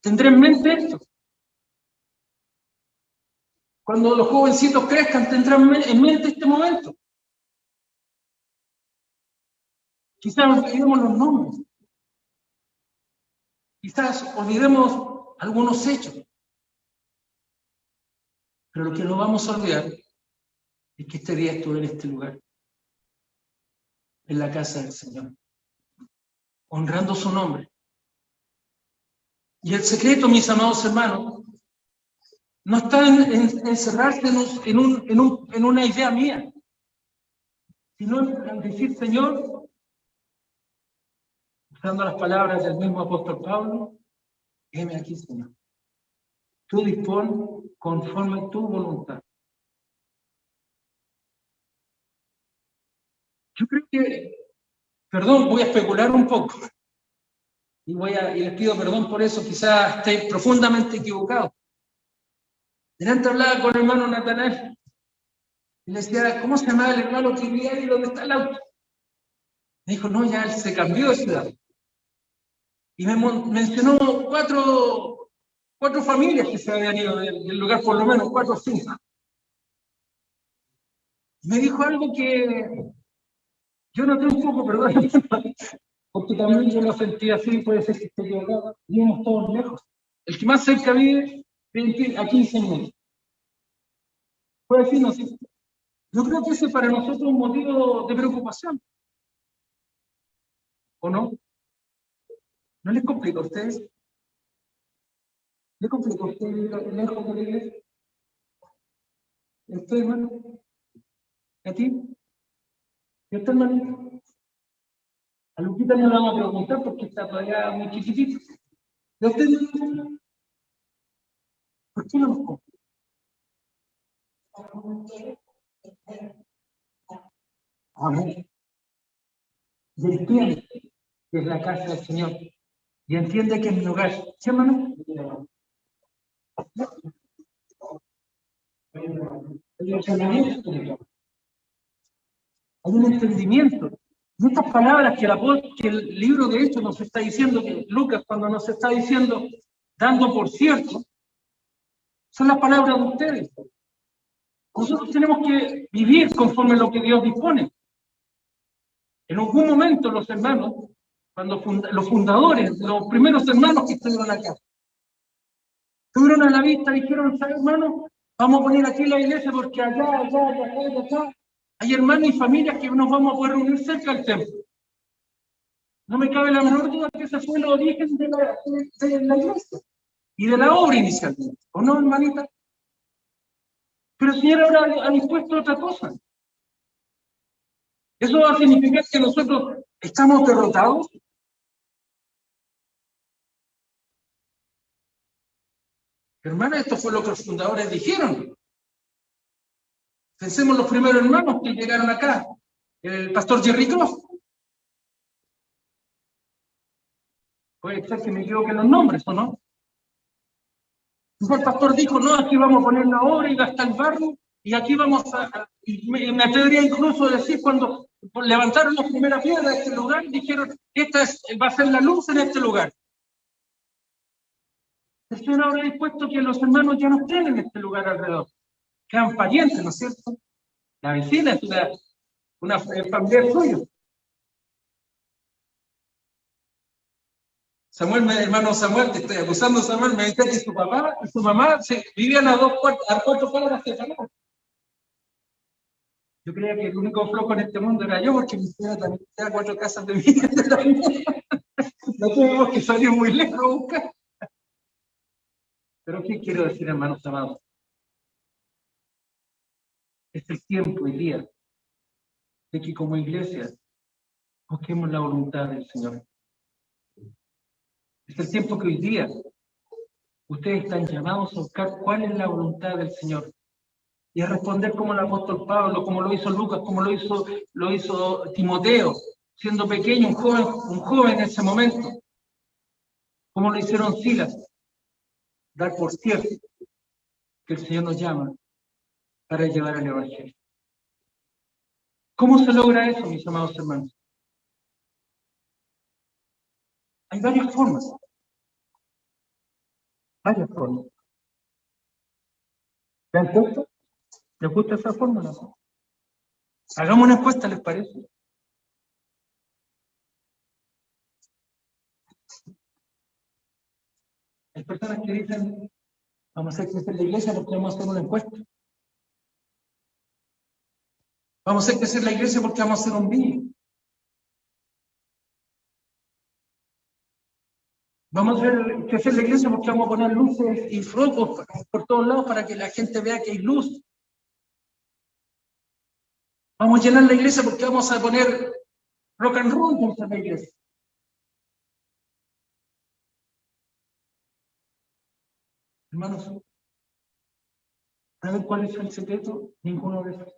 tendré en mente esto. Cuando los jovencitos crezcan, tendrán en mente este momento. Quizás olvidemos los nombres. Quizás olvidemos algunos hechos. Pero lo que no vamos a olvidar es que este día estuve en este lugar, en la casa del Señor, honrando su nombre. Y el secreto, mis amados hermanos, no está en, en- encerrarse en un- en un- en una idea mía, sino en decir, Señor, usando las palabras del mismo apóstol Pablo, heme aquí, Señor. Tú dispón conforme tu voluntad. Yo creo que, perdón, voy a especular un poco. Y, voy a, y les pido perdón por eso, quizás esté profundamente equivocado. Delante hablaba con el hermano Natanael. Y le decía, ¿cómo se llama el hermano que vivía ahí donde está el auto? Me dijo, no, ya él se cambió de ciudad. Y me mencionó cuatro, cuatro familias que se habían ido del, lugar, por lo menos cuatro o cinco. Me dijo algo que yo noté un poco, perdón, *laughs* porque también yo lo sentí así, puede ser que esté equivocado. Vivimos todos lejos. El que más cerca vive, 20 a 15 minutos. Puede decir, no. Yo creo que ese para nosotros es un motivo de preocupación. ¿O no? ¿No les complica a ustedes? ¿Le complica a ustedes lejos de la iglesia? ¿Y a usted, hermano? ¿Y a ti? ¿Y a usted, hermanito? A Luquita no le vamos a preguntar porque está todavía muy chiquitito. ¿Y a usted? ¿Por qué no nos complica? Amén. Y entiende que es la casa del Señor. Y entiende que es mi hogar. ¿Sí, hermano? Hay un entendimiento. Y estas palabras que, que el libro de Hechos nos está diciendo, que Lucas cuando nos está diciendo, dando por cierto, son las palabras de ustedes. Nosotros tenemos que vivir conforme a lo que Dios dispone. En algún momento los hermanos, cuando funda- los fundadores, los primeros hermanos que estuvieron acá, estuvieron a la vista dijeron, ¿sabes, hermano? Vamos a poner aquí la iglesia porque allá, allá, allá, allá, allá, hay hermanos y familias que nos vamos a poder reunir cerca del templo. No me cabe la menor duda que ese fue el origen de la, de- de la iglesia y de la obra inicialmente. ¿O no, hermanita? Pero el Señor ahora ha dispuesto otra cosa. ¿Eso va a significar que nosotros estamos derrotados? Hermana, esto fue lo que los fundadores dijeron. Pensemos los primeros hermanos que llegaron acá. El pastor Jerry Cross. Puede ser que me equivoque en los nombres, ¿o no? el pastor dijo, no, aquí vamos a poner la obra y hasta el barro, y aquí vamos a... Y me, me atrevería incluso a decir, cuando levantaron las primeras piedras de este lugar, dijeron, esta es, va a ser la luz en este lugar. El Señor ahora ha dispuesto que los hermanos ya no estén en este lugar alrededor. Quedan parientes, ¿no es cierto? La vecina es una, una familia suya. Samuel, hermano Samuel, te estoy acusando, Samuel, me dice que su papá y su mamá vivían a dos a cuatro cuadras Samuel. Yo creía que el único flojo en este mundo era yo, porque mi señora también cuatro casas de vida. *laughs* no tuvimos que salir muy lejos a buscar. Pero ¿qué quiero decir, hermanos amados? Es el tiempo y día de que como iglesia busquemos la voluntad del Señor. Es el tiempo que hoy día ustedes están llamados a buscar cuál es la voluntad del Señor y a responder como el apóstol Pablo, como lo hizo Lucas, como lo hizo, lo hizo Timoteo, siendo pequeño, un joven, un joven en ese momento, como lo hicieron Silas, dar por cierto que el Señor nos llama para llevar el Evangelio. ¿Cómo se logra eso, mis amados hermanos? Hay varias formas. Varias formas. ¿Le han puesto? ¿Les gusta esa fórmula? Hagamos una encuesta, ¿les parece? Hay personas que dicen, vamos a crecer la iglesia porque vamos a hacer una encuesta. Vamos a hacer crecer la iglesia porque vamos a hacer un vídeo. Vamos a hacer crecer la iglesia porque vamos a poner luces y focos por todos lados para que la gente vea que hay luz. Vamos a llenar la iglesia porque vamos a poner rock and roll en la iglesia. Hermanos, ¿saben cuál es el secreto? Ninguno de esos.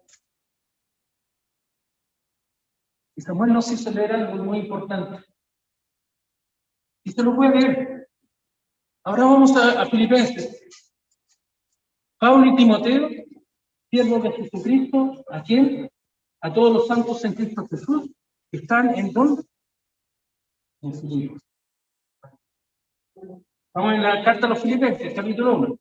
Y Samuel nos hizo leer algo muy importante. Y se lo puede ver. Ahora vamos a, Filipenses. Pablo y Timoteo, siervos de Jesucristo, ¿a quién? A todos los santos en Cristo Jesús, están en dónde? En. Vamos en la carta a los Filipenses, capítulo 1.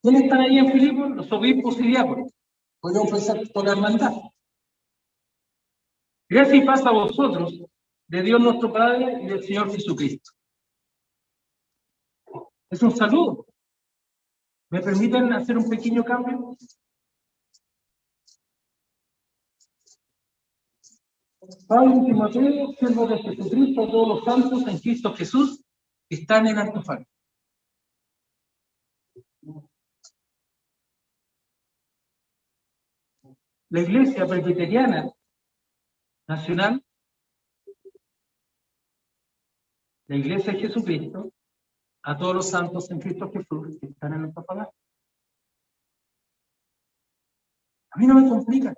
¿Quiénes están ahí en Filipos? Los obispos y diáconos. Podemos pensar por la hermandad. Gracias y paz a vosotros de Dios nuestro Padre y del Señor Jesucristo. Es un saludo. ¿Me permiten hacer un pequeño cambio? Pablo y Timoteo, siervos de Jesucristo, todos los santos en Cristo Jesús, están en Antofagasta. La Iglesia Presbiteriana Nacional la iglesia de Jesucristo, a todos los santos en Cristo Jesús que están en palabra. A mí no me complica.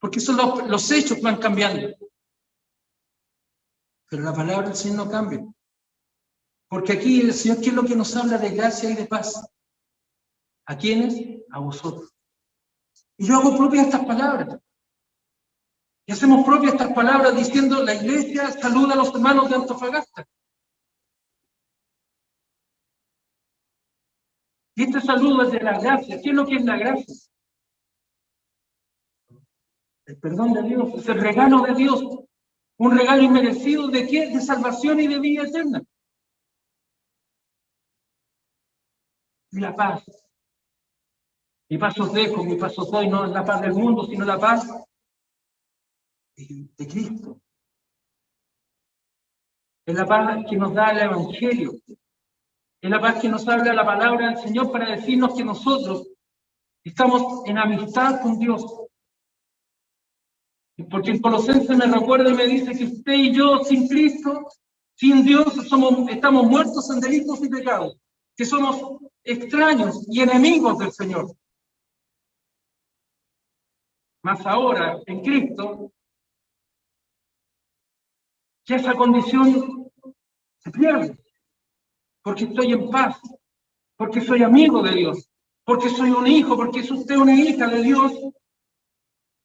Porque son los, hechos que van cambiando. Pero la palabra del Señor no cambia. Porque aquí el Señor, ¿qué es lo que nos habla de gracia y de paz? ¿A quiénes? A vosotros. Y yo hago propias estas palabras. Y hacemos propias estas palabras diciendo, la iglesia saluda a los hermanos de Antofagasta. Y este saludo es de la gracia. ¿Qué es lo que es la gracia? El perdón de Dios, es el regalo de Dios. Un regalo inmerecido de qué? De salvación y de vida eterna. Y la paz. Mi paso os dejo, mi paso doy, no es la paz del mundo, sino la paz de Cristo. Es la paz que nos da el Evangelio. Es la paz que nos habla la palabra del Señor para decirnos que nosotros estamos en amistad con Dios. Porque el Colosense me recuerda y me dice que usted y yo, sin Cristo, sin Dios, somos, estamos muertos en delitos y pecados, que somos extraños y enemigos del Señor. Más ahora, en Cristo, que esa condición se pierde, porque estoy en paz, porque soy amigo de Dios, porque soy un hijo, porque es usted una hija de Dios,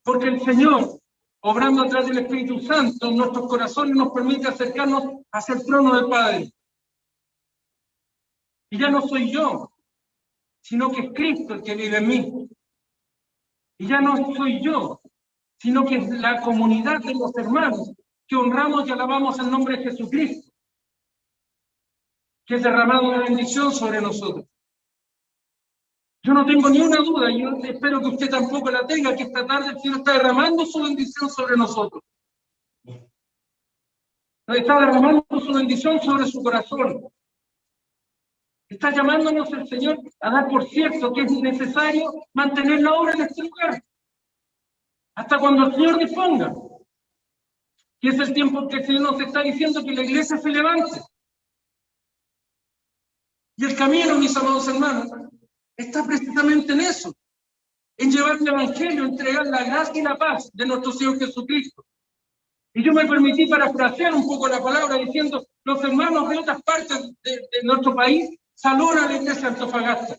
porque el Señor obrando a través del Espíritu Santo nuestros corazones nos permite acercarnos hacia el trono del Padre. Y ya no soy yo, sino que es Cristo el que vive en mí. Y ya no soy yo, sino que es la comunidad de los hermanos que honramos y alabamos el nombre de Jesucristo, que es derramado una bendición sobre nosotros. Yo no tengo ni una duda, y yo espero que usted tampoco la tenga, que esta tarde el Señor está derramando su bendición sobre nosotros. Está derramando su bendición sobre su corazón. Está llamándonos el Señor a dar por cierto que es necesario mantener la obra en este lugar. Hasta cuando el Señor disponga. Y es el tiempo que el Señor nos está diciendo que la iglesia se levante. Y el camino, mis amados hermanos, está precisamente en eso, en llevar el Evangelio, entregar la gracia y la paz de nuestro Señor Jesucristo. Y yo me permití parafrasear un poco la palabra diciendo, los hermanos de otras partes de, nuestro país saludan a la iglesia de Antofagasta.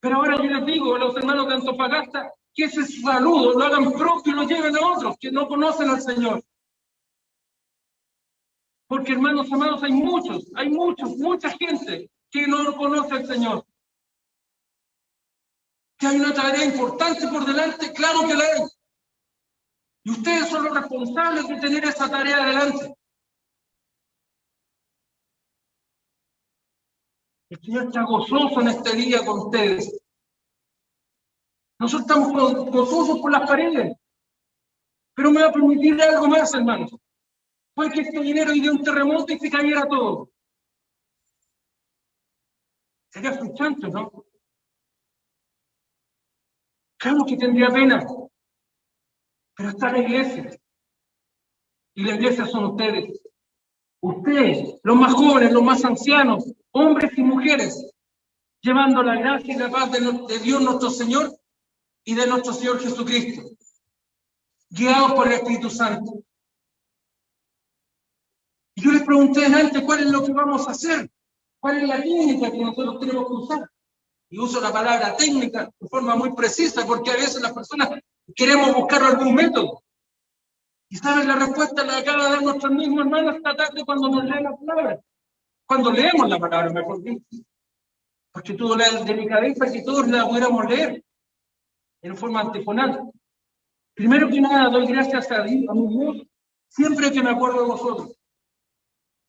Pero ahora yo les digo a los hermanos de Antofagasta que ese saludo lo hagan propio y lo lleven a otros que no conocen al Señor. Porque hermanos amados, hay muchos, hay muchos, mucha gente que no conoce al Señor que hay una tarea importante por delante, claro que la hay. Y ustedes son los responsables de tener esa tarea adelante. El Señor está gozoso en este día con ustedes. Nosotros estamos gozosos por las paredes. Pero me va a permitir algo más, hermanos. Fue que este dinero y de un terremoto y se cayera todo. Sería frustrante, ¿no? Claro que tendría pena, pero está la iglesia. Y la iglesia son ustedes. Ustedes, los más jóvenes, los más ancianos, hombres y mujeres, llevando la gracia y la paz de, Dios nuestro Señor y de nuestro Señor Jesucristo, guiados por el Espíritu Santo. Y yo les pregunté antes cuál es lo que vamos a hacer, cuál es la técnica que nosotros tenemos que usar y uso la palabra técnica de forma muy precisa, porque a veces las personas queremos buscar algún método. Y saben, la respuesta la acaba de dar nuestro mismo hermano esta tarde cuando nos lee la palabra. Cuando leemos la palabra, mejor dicho. Porque todo la de mi cabeza que todos la pudiéramos leer en forma antifonal. Primero que nada, doy gracias a Dios, a mi Dios, siempre que me acuerdo de vosotros.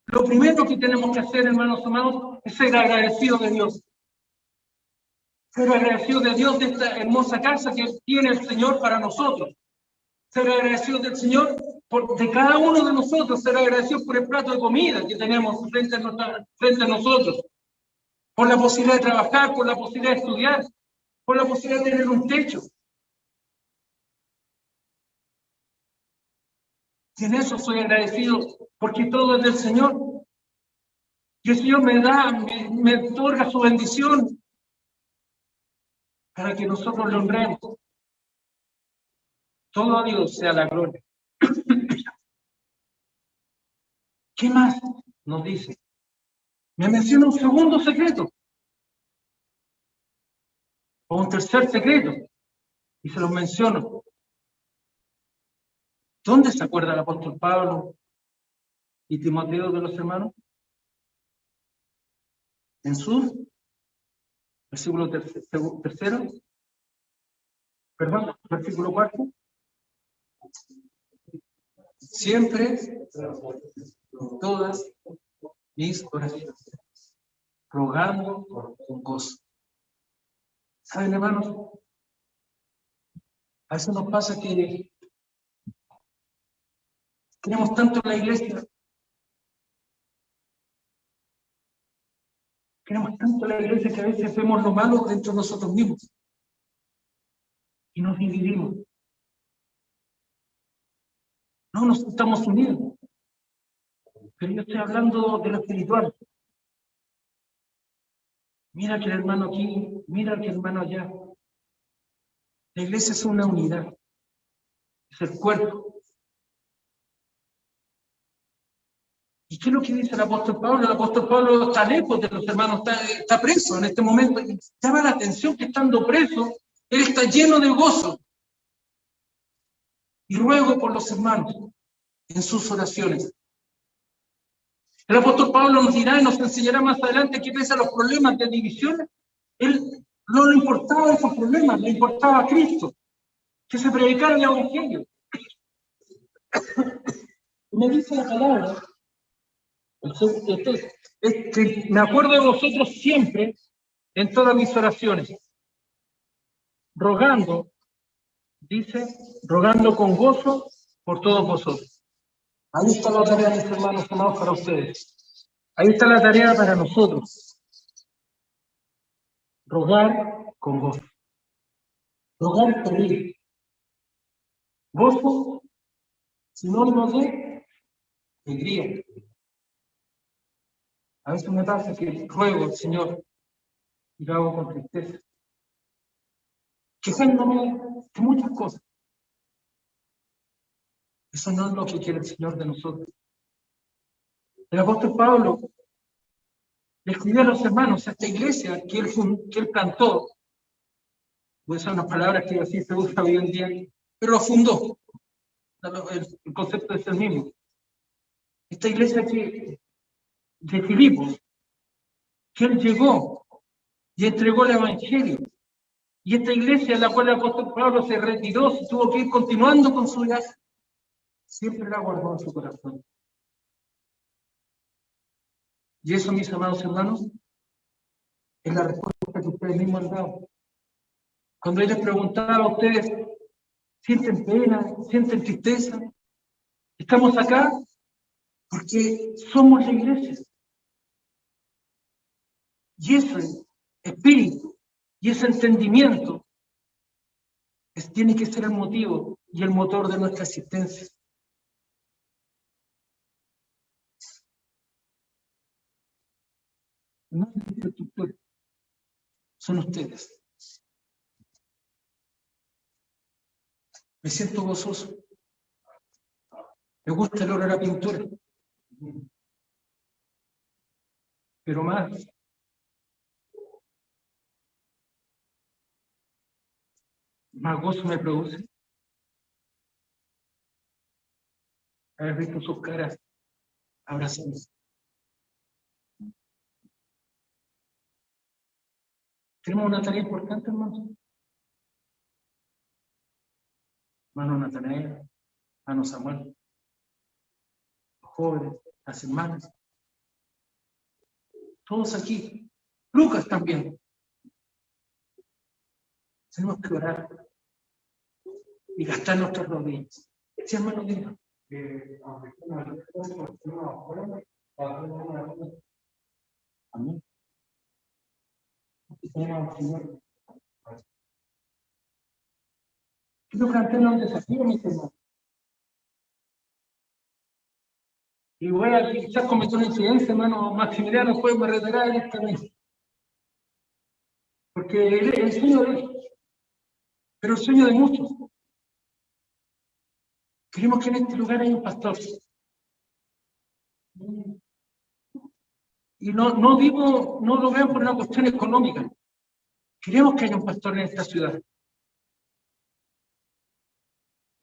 Lo primero que tenemos que hacer, hermanos amados, es ser agradecidos de Dios ser agradecido de Dios de esta hermosa casa que tiene el Señor para nosotros. Ser agradecido del Señor por, de cada uno de nosotros, ser agradecido por el plato de comida que tenemos frente a, frente a nosotros, por la posibilidad de trabajar, por la posibilidad de estudiar, por la posibilidad de tener un techo. Y en eso soy agradecido porque todo es del Señor. Y el Señor me da, me, me otorga su bendición, para que nosotros lo honremos. Todo a Dios sea la gloria. *clears throat* ¿Qué más nos dice? Me menciona un segundo secreto. O un tercer secreto. Y se los menciono. ¿Dónde se acuerda el apóstol Pablo y Timoteo de los hermanos? En su Versículo tercero. Perdón, versículo cuarto. Siempre, todas mis oraciones, rogando un gozo. ¿Saben, hermanos? A veces nos pasa que queremos tanto en la iglesia Queremos tanto la iglesia que a veces vemos lo malo dentro de nosotros mismos. Y nos dividimos. No nos estamos unidos. Pero yo estoy hablando de lo espiritual. Mira que el hermano aquí, mira que el hermano allá. La iglesia es una unidad. Es el cuerpo. ¿Y qué es lo que dice el apóstol Pablo? El apóstol Pablo está lejos de los hermanos, está, está preso en este momento. Y llama la atención que estando preso, él está lleno de gozo. Y ruego por los hermanos en sus oraciones. El apóstol Pablo nos dirá y nos enseñará más adelante que pese a los problemas de división, él no le importaba esos problemas, le importaba a Cristo, que se predicara el Evangelio. *coughs* Me dice la palabra, este, es que me acuerdo de vosotros siempre en todas mis oraciones, rogando, dice, rogando con gozo por todos vosotros. Ahí está la tarea, mis hermanos amados, para ustedes. Ahí está la tarea para nosotros. Rogar con gozo. Rogar pedir. Gozo, sinónimo de alegría. A veces me pasa que ruego al Señor y lo hago con tristeza. Quejándome de muchas cosas. Eso no es lo que quiere el Señor de nosotros. El apóstol Pablo le escribió a los hermanos a esta iglesia que él, que él plantó. Pues son unas palabras que así se usa hoy en día, pero lo fundó. El, concepto es el mismo. Esta iglesia que, de Filipos, que él llegó y entregó el evangelio. Y esta iglesia en la cual el apóstol Pablo se retiró, se tuvo que ir continuando con su viaje siempre la guardó en su corazón. Y eso, mis amados hermanos, es la respuesta que ustedes mismos han dado. Cuando él les preguntaba a ustedes, ¿sienten pena? ¿Sienten tristeza? Estamos acá porque somos la iglesia. Y ese espíritu y ese entendimiento tiene que ser el motivo y el motor de nuestra existencia. no es son ustedes. Me siento gozoso. Me gusta el olor a pintura. Pero más, más gozo me produce haber visto sus caras abrazándose. Tenemos una tarea importante, hermanos. Hermano Natanael, hermano Samuel, los jóvenes, las hermanas, todos aquí, Lucas también. Tenemos que orar y gastar nuestras rodillas. Sí, hermano, diga. Amén. Quiero plantear un desafío, mis hermanos. Y voy a quizás cometer una incidencia, hermano Maximiliano, fue me retirar en esta mesa. Porque el, el sueño de él, pero el sueño de muchos. Queremos que en este lugar haya un pastor. Y no, no digo, no lo vean por una cuestión económica. Queremos que haya un pastor en esta ciudad.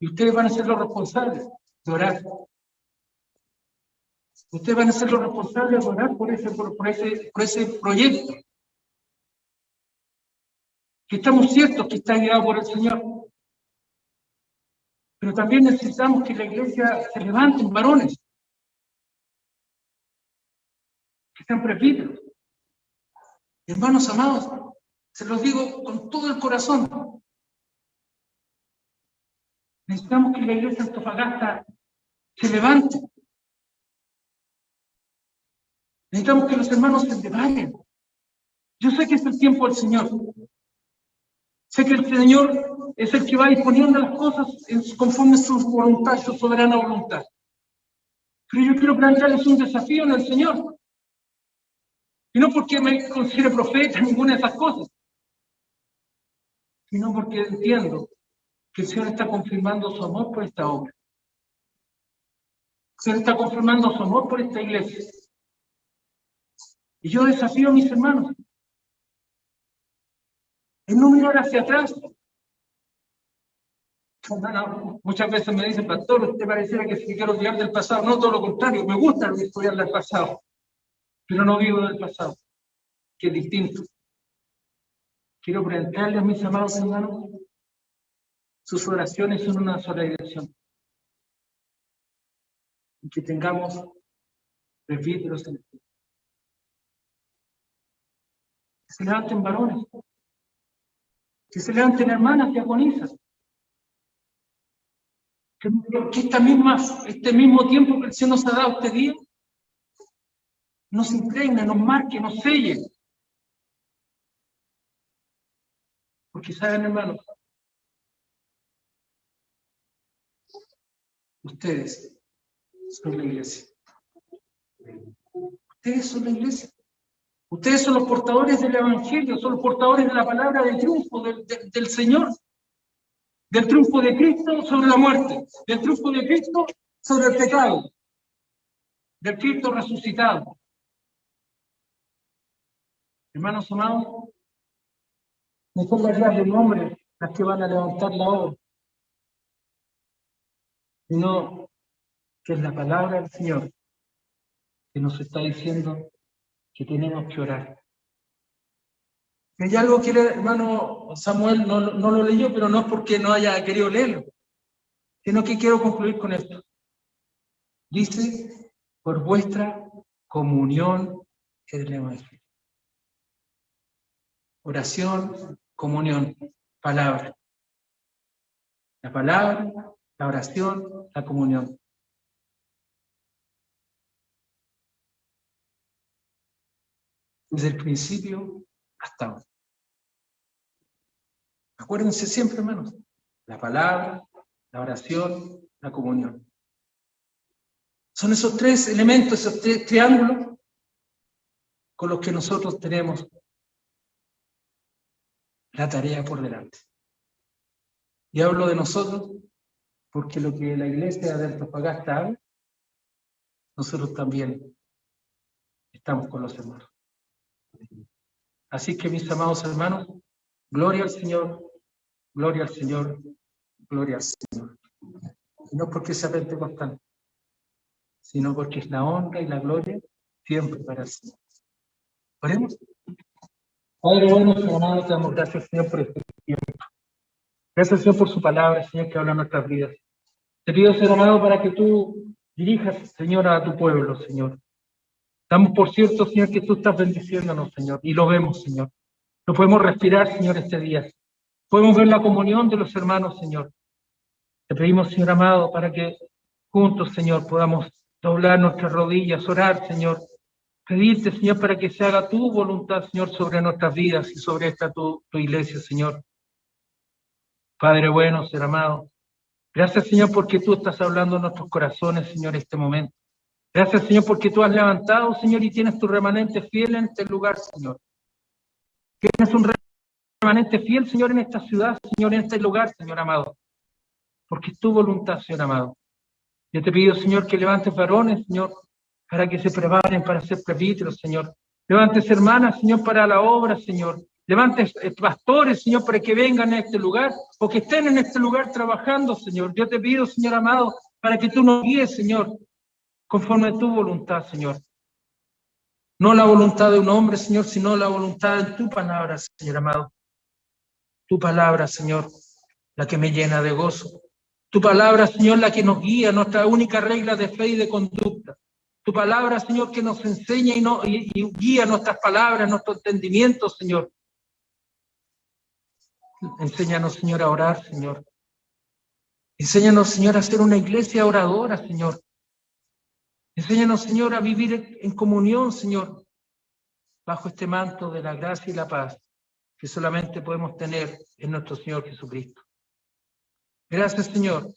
Y ustedes van a ser los responsables de orar. Ustedes van a ser los responsables de orar por ese, por, ese, por ese proyecto. Que estamos ciertos que está guiado por el Señor. Pero también necesitamos que la iglesia se levante en varones. Que sean presbíteros. Hermanos amados, se los digo con todo el corazón. Necesitamos que la iglesia Antofagasta se levante. Necesitamos que los hermanos se levanten Yo sé que es el tiempo del Señor. Sé que el Señor es el que va disponiendo las cosas conforme su voluntad, su soberana voluntad. Pero yo quiero plantearles un desafío en el Señor. Y no porque me considere profeta, ninguna de esas cosas, sino porque entiendo que el Señor está confirmando su amor por esta obra. El Señor está confirmando su amor por esta iglesia. Y yo desafío a mis hermanos en no mirar hacia atrás. Muchas veces me dicen, pastor, usted pareciera que se quiere olvidar del pasado. No, todo lo contrario, me gusta estudiar del pasado, pero no vivo del pasado, que es distinto. Quiero presentarle a mis amados hermanos, sus oraciones son una sola dirección. Y que tengamos presbíteros en el Que se levanten varones. Que se levanten hermanas. Que, que esta misma, este mismo tiempo que el Señor nos ha dado este día, nos impregne, nos marque, nos selle. Porque saben, hermanos, ustedes son la iglesia. Ustedes son la iglesia. Ustedes son los portadores del Evangelio, son los portadores de la palabra del triunfo del, del, del Señor, del triunfo de Cristo sobre la muerte, del triunfo de Cristo sobre el pecado, del Cristo resucitado. Hermanos amados, no son las ideas del hombre las que van a levantar la obra, sino que es la palabra del Señor que nos está diciendo que tenemos que orar. Y algo que el hermano Samuel no, no lo leyó, pero no es porque no haya querido leerlo, sino que quiero concluir con esto. Dice, por vuestra comunión en el Evangelio. Oración, comunión, palabra. La palabra, la oración, la comunión. Desde el principio hasta ahora. Acuérdense siempre, hermanos, la palabra, la oración, la comunión. Son esos tres elementos, esos tres triángulos con los que nosotros tenemos la tarea por delante. Y hablo de nosotros porque lo que la iglesia de Antofagasta habla, nosotros también estamos con los hermanos. Así que mis amados hermanos, gloria al Señor, gloria al Señor, gloria al Señor. Y no porque sea pentecostal, sino porque es la honra y la gloria siempre para el Señor. Oremos. Padre bueno, Señor amado, te damos gracias, Señor, por este tiempo. Gracias, Señor, por su palabra, Señor, que habla en nuestras vidas. Te pido, Señor amado, para que tú dirijas, Señor, a tu pueblo, Señor. Damos por cierto, Señor, que tú estás bendiciéndonos, Señor, y lo vemos, Señor. Lo podemos respirar, Señor, este día. Podemos ver la comunión de los hermanos, Señor. Te pedimos, Señor amado, para que juntos, Señor, podamos doblar nuestras rodillas, orar, Señor. Pedirte, Señor, para que se haga tu voluntad, Señor, sobre nuestras vidas y sobre esta tu, iglesia, Señor. Padre bueno, Señor amado. Gracias, Señor, porque tú estás hablando en nuestros corazones, Señor, en este momento. Gracias, Señor, porque tú has levantado, Señor, y tienes tu remanente fiel en este lugar, Señor. Tienes un remanente fiel, Señor, en esta ciudad, Señor, en este lugar, Señor amado. Porque es tu voluntad, Señor amado. Yo te pido, Señor, que levantes varones, Señor, para que se preparen para ser presbíteros, Señor. Levantes hermanas, Señor, para la obra, Señor. Levantes eh, pastores, Señor, para que vengan a este lugar o que estén en este lugar trabajando, Señor. Yo te pido, Señor amado, para que tú nos guíes, Señor, conforme a tu voluntad, Señor. No la voluntad de un hombre, Señor, sino la voluntad de tu palabra, Señor amado. Tu palabra, Señor, la que me llena de gozo. Tu palabra, Señor, la que nos guía, nuestra única regla de fe y de conducta. Tu palabra, Señor, que nos enseña y, no, y, guía nuestras palabras, nuestro entendimiento, Señor. Enséñanos, Señor, a orar, Señor. Enséñanos, Señor, a ser una iglesia oradora, Señor. Enséñanos, Señor, a vivir en comunión, Señor, bajo este manto de la gracia y la paz que solamente podemos tener en nuestro Señor Jesucristo. Gracias, Señor,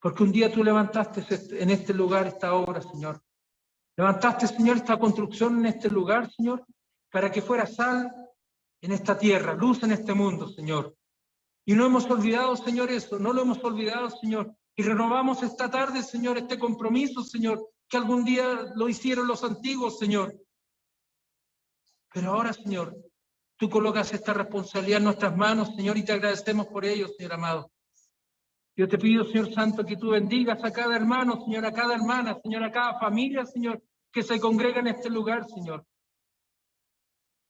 porque un día tú levantaste este- en este lugar esta obra, Señor. Levantaste, Señor, esta construcción en este lugar, Señor, para que fuera sal en esta tierra, luz en este mundo, Señor. Y no hemos olvidado, Señor, eso, no lo hemos olvidado, Señor. Y renovamos esta tarde, Señor, este compromiso, Señor, que algún día lo hicieron los antiguos, Señor. Pero ahora, Señor, tú colocas esta responsabilidad en nuestras manos, Señor, y te agradecemos por ello, Señor amado. Yo te pido, Señor Santo, que tú bendigas a cada hermano, Señor, a cada hermana, Señor, a cada familia, Señor, que se congrega en este lugar, Señor.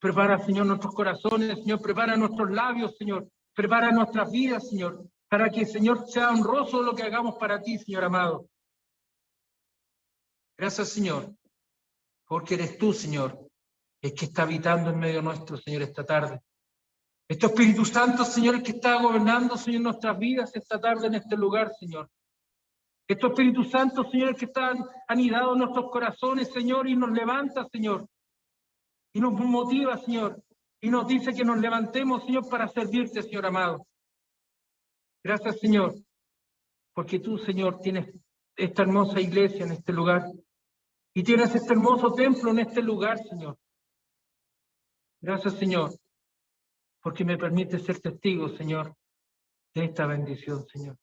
Prepara, Señor, nuestros corazones, Señor, prepara nuestros labios, Señor, prepara nuestras vidas, Señor, para que, Señor, sea honroso lo que hagamos para ti, Señor amado. Gracias, Señor, porque eres tú, Señor, el que está habitando en medio nuestro, Señor, esta tarde. Este Espíritu Santo, Señor, el que está gobernando, Señor, nuestras vidas esta tarde en este lugar, Señor. Este Espíritu Santo, Señor, el que está anidado en nuestros corazones, Señor, y nos levanta, Señor. Y nos motiva, Señor. Y nos dice que nos levantemos, Señor, para servirte, Señor amado. Gracias, Señor. Porque tú, Señor, tienes esta hermosa iglesia en este lugar. Y tienes este hermoso templo en este lugar, Señor. Gracias, Señor, porque me permite ser testigo, Señor, de esta bendición, Señor.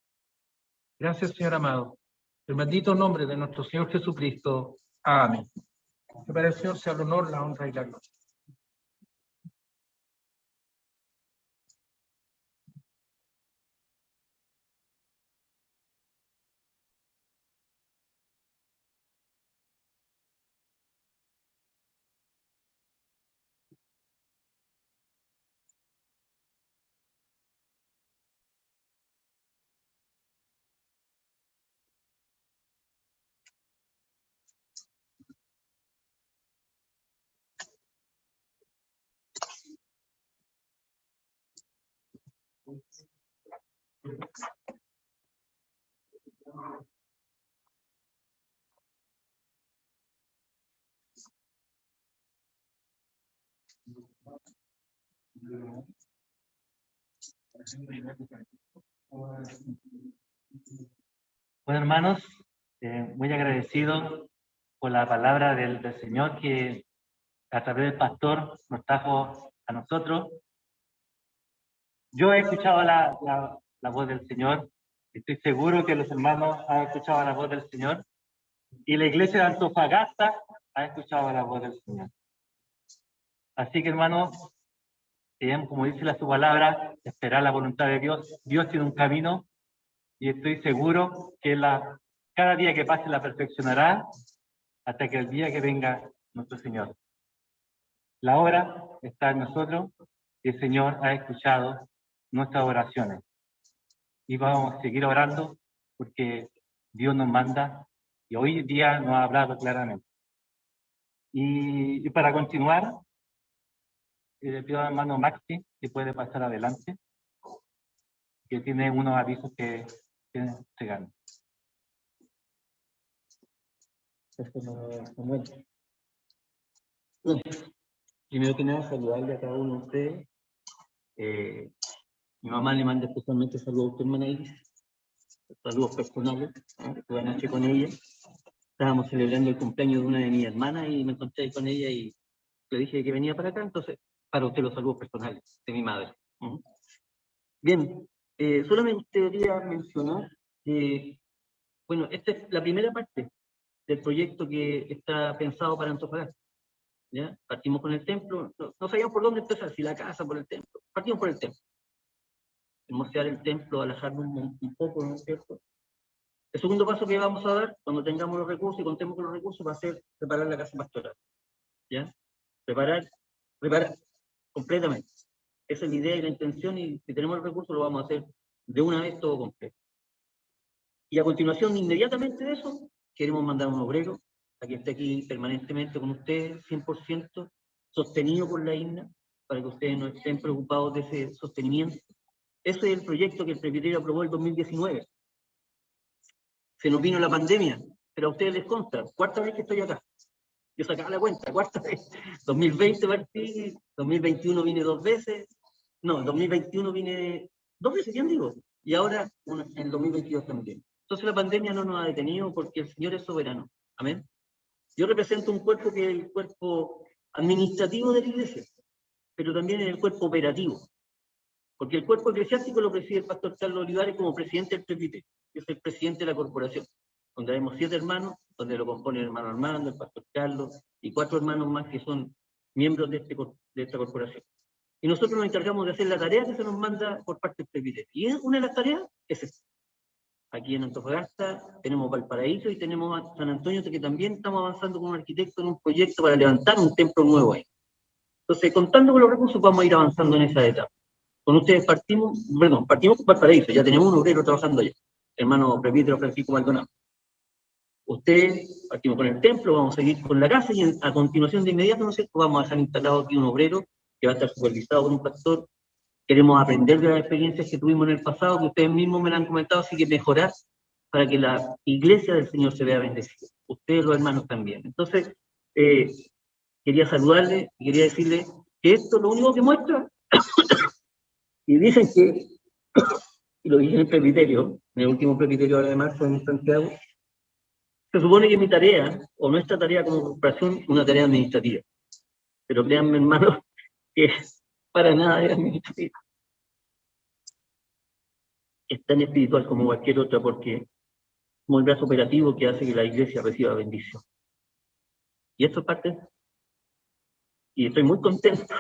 Gracias, Señor amado. El bendito nombre de nuestro Señor Jesucristo. Amén. Que para el Señor sea el honor, la honra y la gloria. Bueno, hermanos, eh, muy agradecido por la palabra del, del Señor que a través del pastor nos trajo a nosotros. Yo he escuchado la, la, la voz del Señor, estoy seguro que los hermanos han escuchado la voz del Señor y la iglesia de Antofagasta ha escuchado la voz del Señor. Así que hermanos, como dice la su palabra, esperar la voluntad de Dios. Dios tiene un camino y estoy seguro que la, cada día que pase la perfeccionará hasta que el día que venga nuestro Señor. La hora está en nosotros y el Señor ha escuchado nuestras oraciones. Y vamos a seguir orando porque Dios nos manda y hoy día nos ha hablado claramente. Y, y para continuar, eh, le pido al hermano Maxi que puede pasar adelante, que tiene unos avisos que que entregar. Primero que nada, saludarle a cada uno de ustedes. Eh, mi mamá le manda especialmente saludos a usted, hermana Iris. Saludos personales. ¿eh? Estuve anoche con ella. Estábamos celebrando el cumpleaños de una de mis hermanas y me encontré con ella y le dije que venía para acá, entonces para usted los saludos personales de mi madre. Bien, eh, solamente quería mencionar que, bueno, esta es la primera parte del proyecto que está pensado para Antofagasta. ¿ya? Partimos con el templo, no, no sabíamos por dónde empezar, si la casa, por el templo. Partimos por el templo. Hermosear el templo, alejarnos un, un poco, ¿no es cierto? El segundo paso que vamos a dar, cuando tengamos los recursos y contemos con los recursos, va a ser preparar la casa pastoral. ¿Ya? Preparar, preparar completamente. Esa es la idea y la intención, y si tenemos el recurso lo vamos a hacer de una vez todo completo. Y a continuación, inmediatamente de eso, queremos mandar un obrero a que esté aquí permanentemente con ustedes, 100% sostenido por la INA, para que ustedes no estén preocupados de ese sostenimiento. Ese es el proyecto que el presbiterio aprobó el 2019. Se nos vino la pandemia, pero a ustedes les consta, cuarta vez que estoy acá. Yo sacaba la cuenta, cuarta vez. 2020 partí, 2021 vine dos veces. No, 2021 vine dos veces, ¿quién digo? Y ahora en 2022 también. Entonces la pandemia no nos ha detenido porque el Señor es soberano. Amén. Yo represento un cuerpo que es el cuerpo administrativo de la iglesia, pero también es el cuerpo operativo. Porque el cuerpo eclesiástico lo preside el pastor Carlos Olivares como presidente del presbiterio, que es el presidente de la corporación, donde tenemos siete hermanos, donde lo compone el hermano Armando, el pastor Carlos y cuatro hermanos más que son miembros de, este, de esta corporación. Y nosotros nos encargamos de hacer la tarea que se nos manda por parte del presbiterio. Y una de las tareas es esta. Aquí en Antofagasta tenemos Valparaíso y tenemos a San Antonio, que también estamos avanzando con un arquitecto en un proyecto para levantar un templo nuevo ahí. Entonces, contando con los recursos, vamos a ir avanzando en esa etapa. Con ustedes partimos, perdón, partimos con Valparaíso, ya tenemos un obrero trabajando allá, hermano presbítero Francisco Maldonado. Ustedes partimos con el templo, vamos a seguir con la casa y a continuación de inmediato, ¿no sé, vamos a dejar instalado aquí un obrero que va a estar supervisado por un pastor Queremos aprender de las experiencias que tuvimos en el pasado, que ustedes mismos me lo han comentado, así que mejorar para que la iglesia del Señor se vea bendecida. Ustedes, los hermanos, también. Entonces, eh, quería saludarle y quería decirle que esto lo único que muestra, y dicen que, y *coughs* lo dije en el presbiterio, en el último presbiterio de marzo en Santiago, se supone que mi tarea, o nuestra tarea como corporación, una tarea administrativa. Pero créanme, hermanos, *laughs* que para nada es administrativa. Es tan espiritual como cualquier otra porque como el brazo operativo que hace que la iglesia reciba bendición. Y esto es parte, y estoy muy contento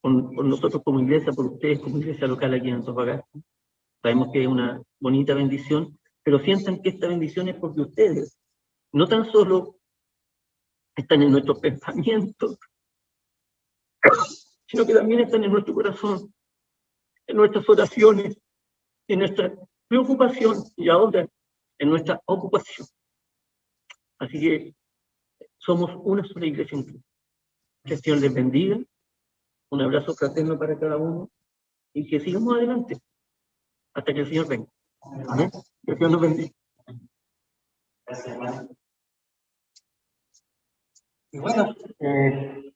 con, nosotros como iglesia, por ustedes como iglesia local aquí en Antofagasta. Sabemos que es una bonita bendición, pero sientan que esta bendición es porque ustedes no tan solo están en nuestros pensamientos, sino que también están en nuestro corazón, en nuestras oraciones, en nuestra preocupación y ahora en nuestra ocupación. Así que somos una sola iglesia en Cristo. Que el Señor les bendiga. Un abrazo fraterno para cada uno y que sigamos adelante hasta que el Señor venga. Amén. Que el Señor nos bendiga. Gracias, Y bueno, eh,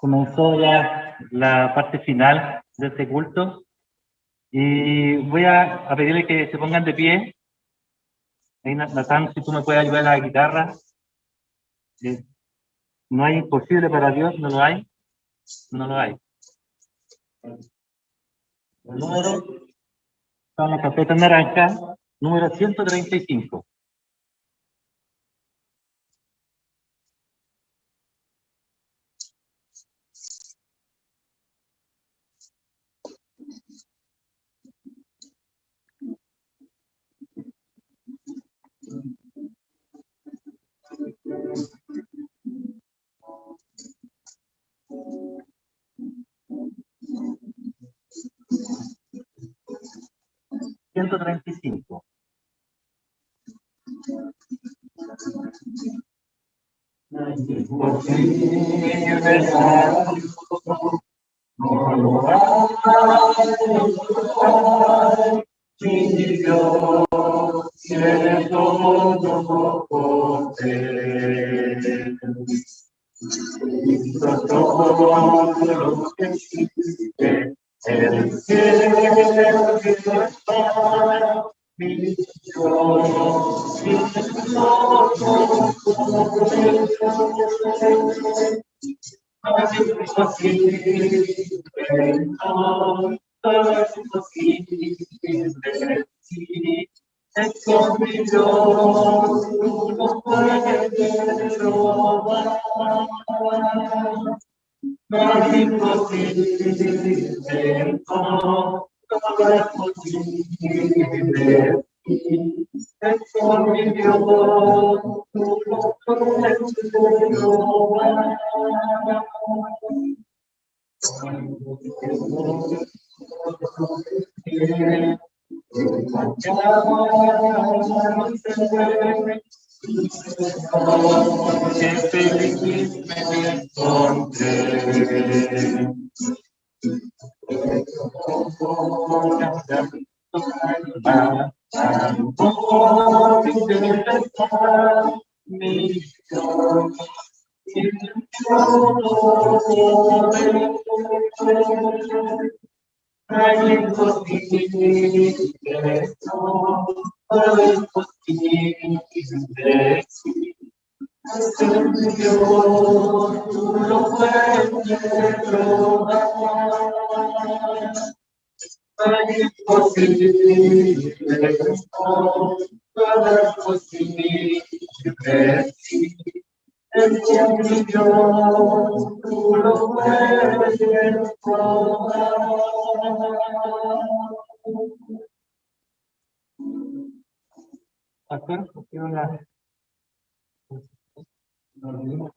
comenzó ya la parte final de este culto y voy a, pedirle que se pongan de pie. Natán, si tú me puedes ayudar a la guitarra. Eh, no hay imposible para Dios, no lo hay. No lo hay. El número, está en la carpeta naranja, número 135. 135. El Dios,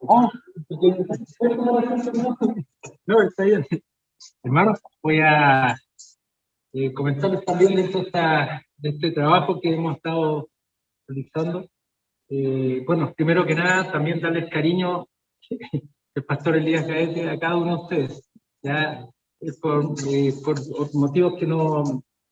Oh, no, voy a eh, comentarles también de, esta, de este trabajo que hemos estado realizando. Eh, bueno, primero que nada, también darles cariño *laughs* el pastor Elías Gaete a cada uno de ustedes. Ya por, eh, por motivos que no,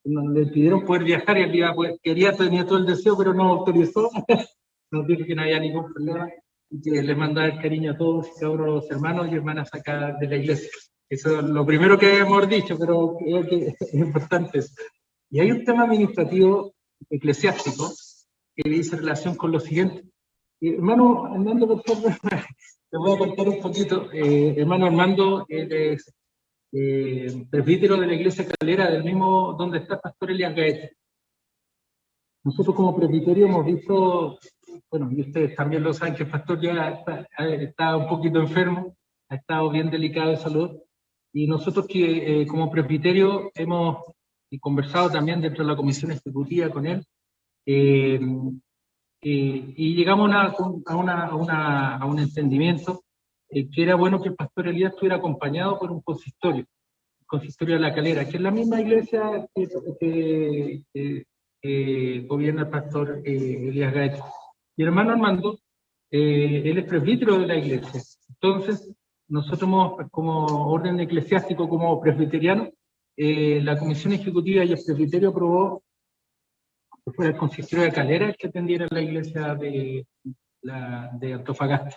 no, le pidieron poder viajar y él iba, pues, quería, tenía todo el deseo, pero no autorizó. *laughs* Nos dijo que no había ningún problema y que le mandaba el cariño a todos y cada uno de los hermanos y hermanas acá de la iglesia. Eso es lo primero que hemos dicho, pero creo que *laughs* es importante. Y hay un tema administrativo eclesiástico que dice relación con lo siguiente. Eh, hermano Armando, por favor, *laughs* te voy a contar un poquito. Eh, hermano Armando, él es eh, presbítero de la iglesia calera, del mismo donde está el pastor Elias Gaete. Nosotros como presbiterio hemos visto, bueno, y ustedes también lo saben, que el pastor ya está, un poquito enfermo, ha estado bien delicado de salud, y nosotros que como presbiterio hemos conversado también dentro de la comisión ejecutiva con él, eh, eh, y llegamos a, una, a, una, a, un entendimiento eh, que era bueno que el pastor Elías estuviera acompañado por un consistorio, el consistorio de la calera, que es la misma iglesia que, gobierna el pastor Elías Gaete. Mi hermano Armando, él es presbítero de la iglesia. Entonces, nosotros como orden eclesiástico, como presbiteriano, la comisión ejecutiva y el presbiterio aprobó que fuera el consistorio de Calera que atendiera la iglesia de, la, de Antofagasta,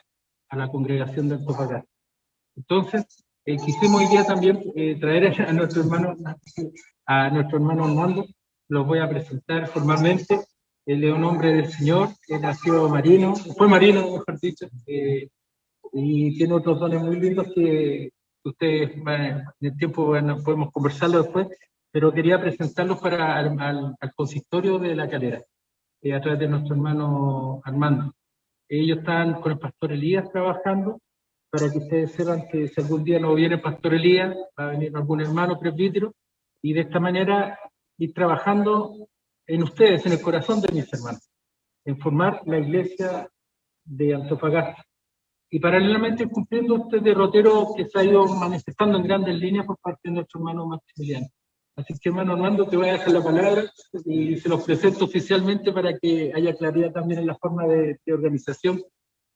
a la congregación de Antofagasta. Entonces, eh, quisimos hoy día también eh, traer a nuestro hermano, a nuestro hermano Armando, los voy a presentar formalmente. Él es un hombre del Señor, él nació marino, fue marino, mejor dicho, eh, y tiene otros dones muy lindos que ustedes en el tiempo bueno, podemos conversarlo después, pero quería presentarlos para al, al, consistorio de la calera, eh, a través de nuestro hermano Armando. Ellos están con el pastor Elías trabajando, para que ustedes sepan que si algún día no viene el pastor Elías, va a venir algún hermano presbítero, y de esta manera ir trabajando en ustedes, en el corazón de mis hermanos, en formar la iglesia de Antofagasta. Y paralelamente cumpliendo este derrotero que se ha ido manifestando en grandes líneas por parte de nuestro hermano Maximiliano. Así que, hermano Armando, te voy a dejar la palabra y se los presento oficialmente para que haya claridad también en la forma de, organización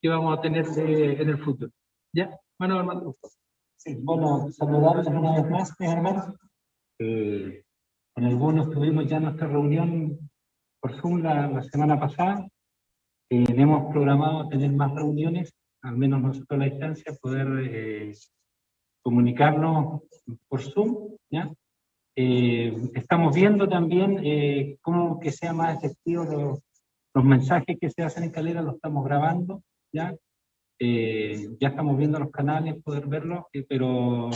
que vamos a tener en el futuro. ¿Ya? Hermano Armando. Sí, bueno, saludarles una vez más, mis hermanos. Eh, con algunos tuvimos ya nuestra reunión por Zoom la, semana pasada. Eh, hemos programado tener más reuniones, al menos nosotros a la distancia, poder eh, comunicarnos por Zoom, ¿ya? Eh, estamos viendo también eh, cómo que sea más efectivo los, los, mensajes que se hacen en Calera, los estamos grabando, ¿ya? Eh, ya estamos viendo los canales, poder verlos, pero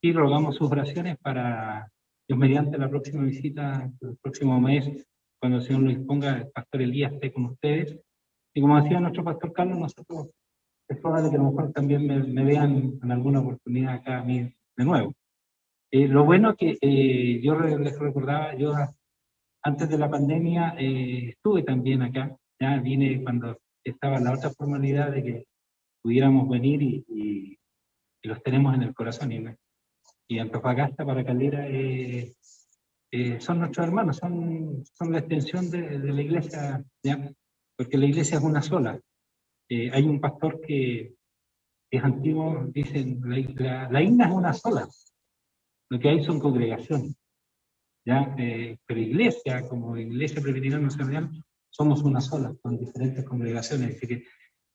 sí rogamos sus oraciones para Dios mediante la próxima visita, el próximo mes, cuando el Señor nos disponga, el pastor Elías esté con ustedes. Y como decía nuestro pastor Carlos, nosotros es probable que a lo mejor también me, me vean en alguna oportunidad acá a mí de nuevo. Eh, lo bueno que eh, yo les recordaba, yo antes de la pandemia eh, estuve también acá, ya vine cuando estaba la otra formalidad de que pudiéramos venir y, y, los tenemos en el corazón. Y, y Antofagasta para Calera son nuestros hermanos, son, son la extensión de, de la iglesia, ¿ya? porque la iglesia es una sola. Hay un pastor que es antiguo, dicen, la, la, la isla es una sola, lo que hay son congregaciones. ¿ya? Eh, pero iglesia, como iglesia presbiteriana nacional, somos una sola, con diferentes congregaciones, así que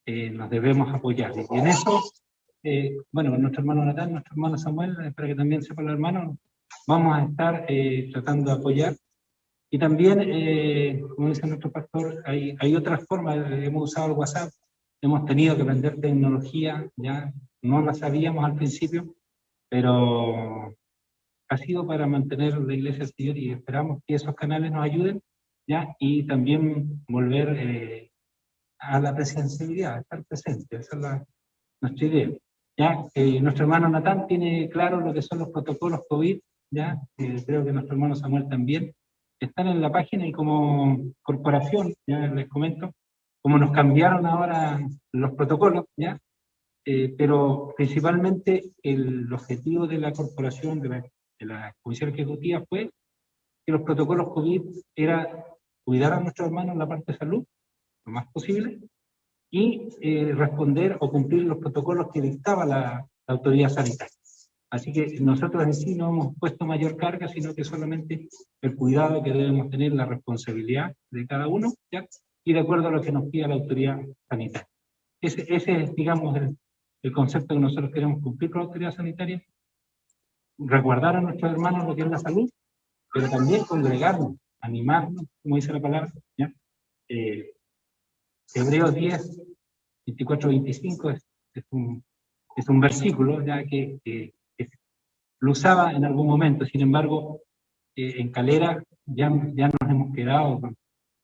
eh, nos debemos apoyar. Y en eso eh, bueno, nuestro hermano Natán, nuestro hermano Samuel, espero que también sepan los hermanos, vamos a estar eh, tratando de apoyar. Y también, eh, como dice nuestro pastor, hay, hay otras formas, hemos usado el WhatsApp, hemos tenido que aprender tecnología, ya no la sabíamos al principio, pero ha sido para mantener la iglesia del Señor y esperamos que esos canales nos ayuden, ya, y también volver eh, a la presencialidad, estar presente, esa es la, nuestra idea. Ya, eh, nuestro hermano Natán tiene claro lo que son los protocolos COVID, ya, eh, creo que nuestro hermano Samuel también, están en la página y como corporación, ya les comento, como nos cambiaron ahora los protocolos, ya, eh, pero principalmente el objetivo de la corporación, de la, de la Comisión Ejecutiva fue que los protocolos COVID era cuidar a nuestros hermanos en la parte de salud, lo más posible, y eh, responder o cumplir los protocolos que dictaba la, la, autoridad sanitaria. Así que nosotros en sí no hemos puesto mayor carga, sino que solamente el cuidado que debemos tener, la responsabilidad de cada uno, ¿ya? Y de acuerdo a lo que nos pida la autoridad sanitaria. Ese, ese es, digamos, el, el concepto que nosotros queremos cumplir con la autoridad sanitaria, resguardar a nuestros hermanos lo que es la salud, pero también congregarnos, animarnos, como dice la palabra, ¿ya? Eh, Hebreos 10, 24, 25 es, es, un, es un versículo ya que, que, que, lo usaba en algún momento, sin embargo, eh, en Calera ya, ya nos hemos quedado con,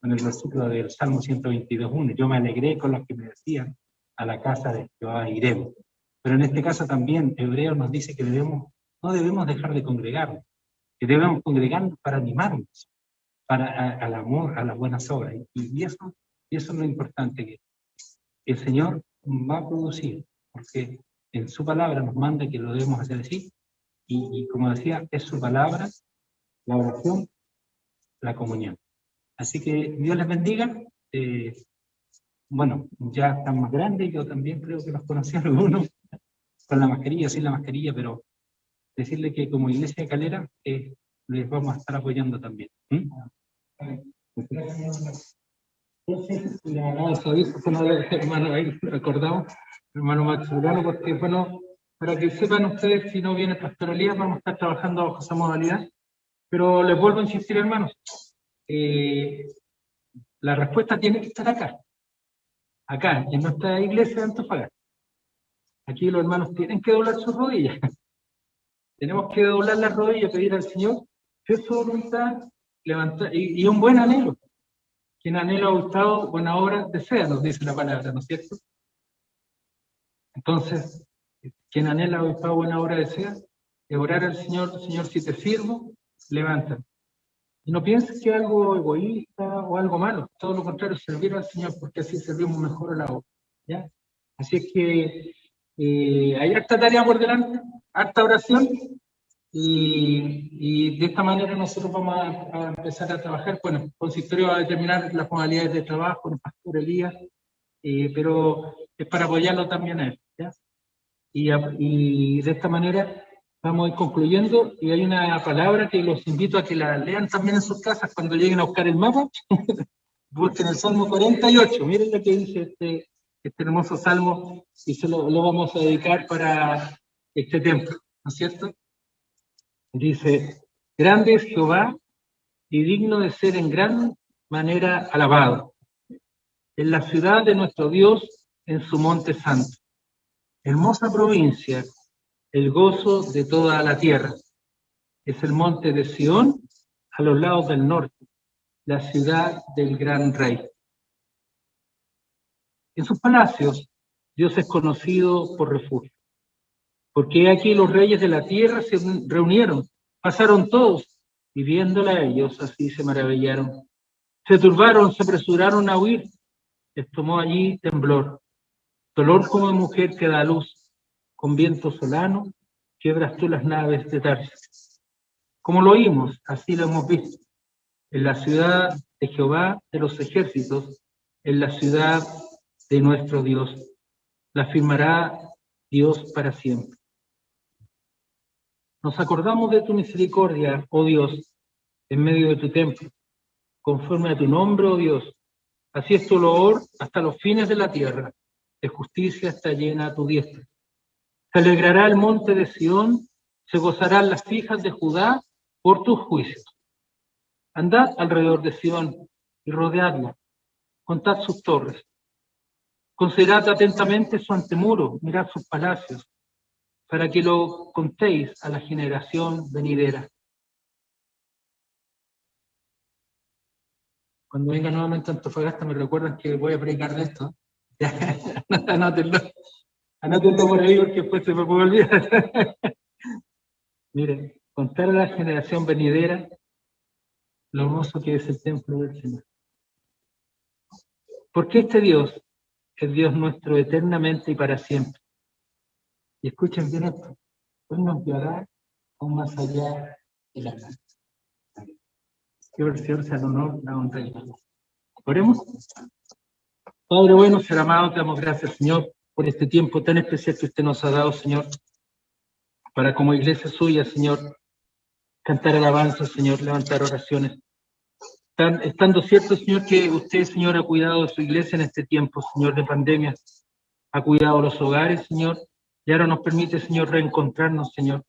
con el versículo del Salmo 122.1. Yo me alegré con los que me decían, a la casa de Jehová iremos. Pero en este caso también Hebreos nos dice que debemos, no debemos dejar de congregarnos, que debemos congregarnos para animarnos, para a, al amor, a las buenas obras. Y, y eso y eso es lo importante, que el Señor va a producir, porque en su palabra nos manda que lo debemos hacer así, y, y como decía, es su palabra, la oración, la comunión. Así que Dios les bendiga. Eh, bueno, ya están más grandes, yo también creo que los conocí algunos, con la mascarilla, sin la mascarilla, pero decirle que como iglesia de Calera eh, les vamos a estar apoyando también. ¿Mm? Le mandamos aviso el hermano ahí, recordamos, hermano Maximiliano, porque bueno, para que sepan ustedes, si no viene Pastor Elías, vamos a estar trabajando bajo esa modalidad, pero les vuelvo a insistir, hermanos, eh, la respuesta tiene que estar acá, acá, en nuestra iglesia de Antofagasta. Aquí los hermanos tienen que doblar sus rodillas. *laughs* Tenemos que doblar las rodillas, pedir al Señor, que su voluntad, levantar, y, un buen anhelo, quien anhela ha gustado buena obra desea, nos dice la palabra, ¿no es cierto? Entonces, quien anhela gustado buena obra desea, es orar al Señor, Señor, si te sirvo, levanta. Y no pienses que algo egoísta o algo malo, todo lo contrario, servir al Señor, porque así servimos mejor a la obra. ¿ya? Así es que eh, hay harta tarea por delante, harta oración, y, y, de esta manera nosotros vamos a, a, empezar a trabajar. Bueno, consistorio va a determinar las modalidades de trabajo, el pastor Elías, eh, pero es para apoyarlo también a él. ¿ya? Y, y, de esta manera vamos a ir concluyendo. Y hay una palabra que los invito a que la lean también en sus casas cuando lleguen a buscar el mapa. *laughs* Busquen el Salmo 48. Miren lo que dice este, este hermoso salmo y se lo, lo vamos a dedicar para este templo, ¿no es cierto? Dice, grande es Jehová y digno de ser en gran manera alabado. En la ciudad de nuestro Dios, en su monte santo. Hermosa provincia, el gozo de toda la tierra. Es el monte de Sión, a los lados del norte, la ciudad del gran rey. En sus palacios, Dios es conocido por refugio. Porque aquí los reyes de la tierra se reunieron, pasaron todos, y viéndola ellos así se maravillaron. Se turbaron, se apresuraron a huir. Les tomó allí temblor. Dolor como mujer que da luz. Con viento solano, quiebras tú las naves de Tarsis. Como lo oímos, así lo hemos visto. En la ciudad de Jehová de los ejércitos, en la ciudad de nuestro Dios. La firmará Dios para siempre. Nos acordamos de tu misericordia, oh Dios, en medio de tu templo, conforme a tu nombre, oh Dios. Así es tu loor hasta los fines de la tierra, de justicia está llena tu diestra. Se alegrará el monte de Sión, se gozarán las hijas de Judá por tus juicios. Andad alrededor de Sión y rodeadla, contad sus torres. Considerad atentamente su antemuro, mirad sus palacios, para que lo contéis a la generación venidera. Cuando venga nuevamente Antofagasta me recuerdan que voy a predicar de esto. *laughs* Anótenlo por ahí porque después se me puede olvidar. *laughs* Miren, contar a la generación venidera lo hermoso que es el templo del Señor. Porque este Dios es Dios nuestro eternamente y para siempre. Y escuchen bien esto. Él nos guiará aún más allá de la casa. Que versión sea el honor, la honra y la. Oremos. Padre bueno, ser amado, te damos gracias, Señor, por este tiempo tan especial que usted nos ha dado, Señor, para como iglesia suya, Señor, cantar alabanzas, Señor, levantar oraciones. Tan- estando cierto, Señor, que usted, Señor, ha cuidado de su iglesia en este tiempo, Señor, de pandemia, ha cuidado los hogares, Señor, y ahora nos permite, Señor, reencontrarnos, Señor.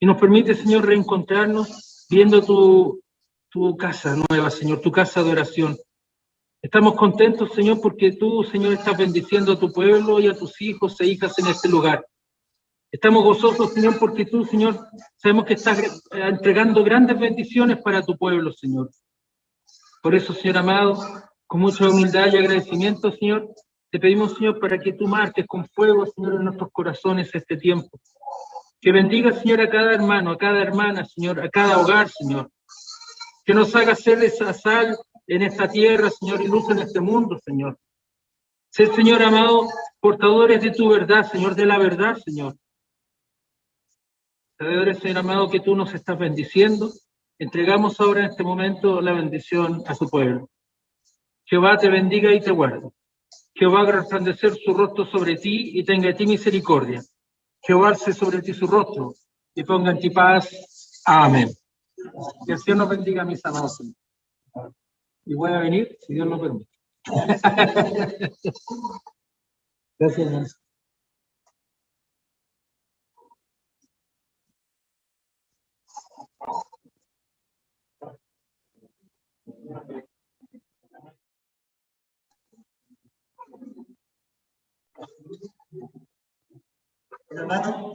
Y nos permite, Señor, reencontrarnos viendo tu, tu casa nueva, Señor, tu casa de oración. Estamos contentos, Señor, porque tú, Señor, estás bendiciendo a tu pueblo y a tus hijos e hijas en este lugar. Estamos gozosos, Señor, porque tú, Señor, sabemos que estás eh, entregando grandes bendiciones para tu pueblo, Señor. Por eso, Señor amado, con mucha humildad y agradecimiento, Señor, te pedimos, Señor, para que tú marques con fuego, Señor, en nuestros corazones este tiempo. Que bendiga, Señor, a cada hermano, a cada hermana, Señor, a cada hogar, Señor. Que nos haga ser esa sal en esta tierra, Señor, y luz en este mundo, Señor. Señor amado, portadores de tu verdad, Señor, de la verdad, Señor. Sabedores, Señor amado, que tú nos estás bendiciendo. Entregamos ahora en este momento la bendición a su pueblo. Jehová te bendiga y te guarde. Jehová haga resplandecer su rostro sobre ti y tenga de ti misericordia. Jehová alce sobre ti su rostro y ponga en ti paz. Amén. Que el Señor nos bendiga, mis amados. Y voy a venir, si Dios lo permite. *laughs* Gracias, hermanos. Hermano,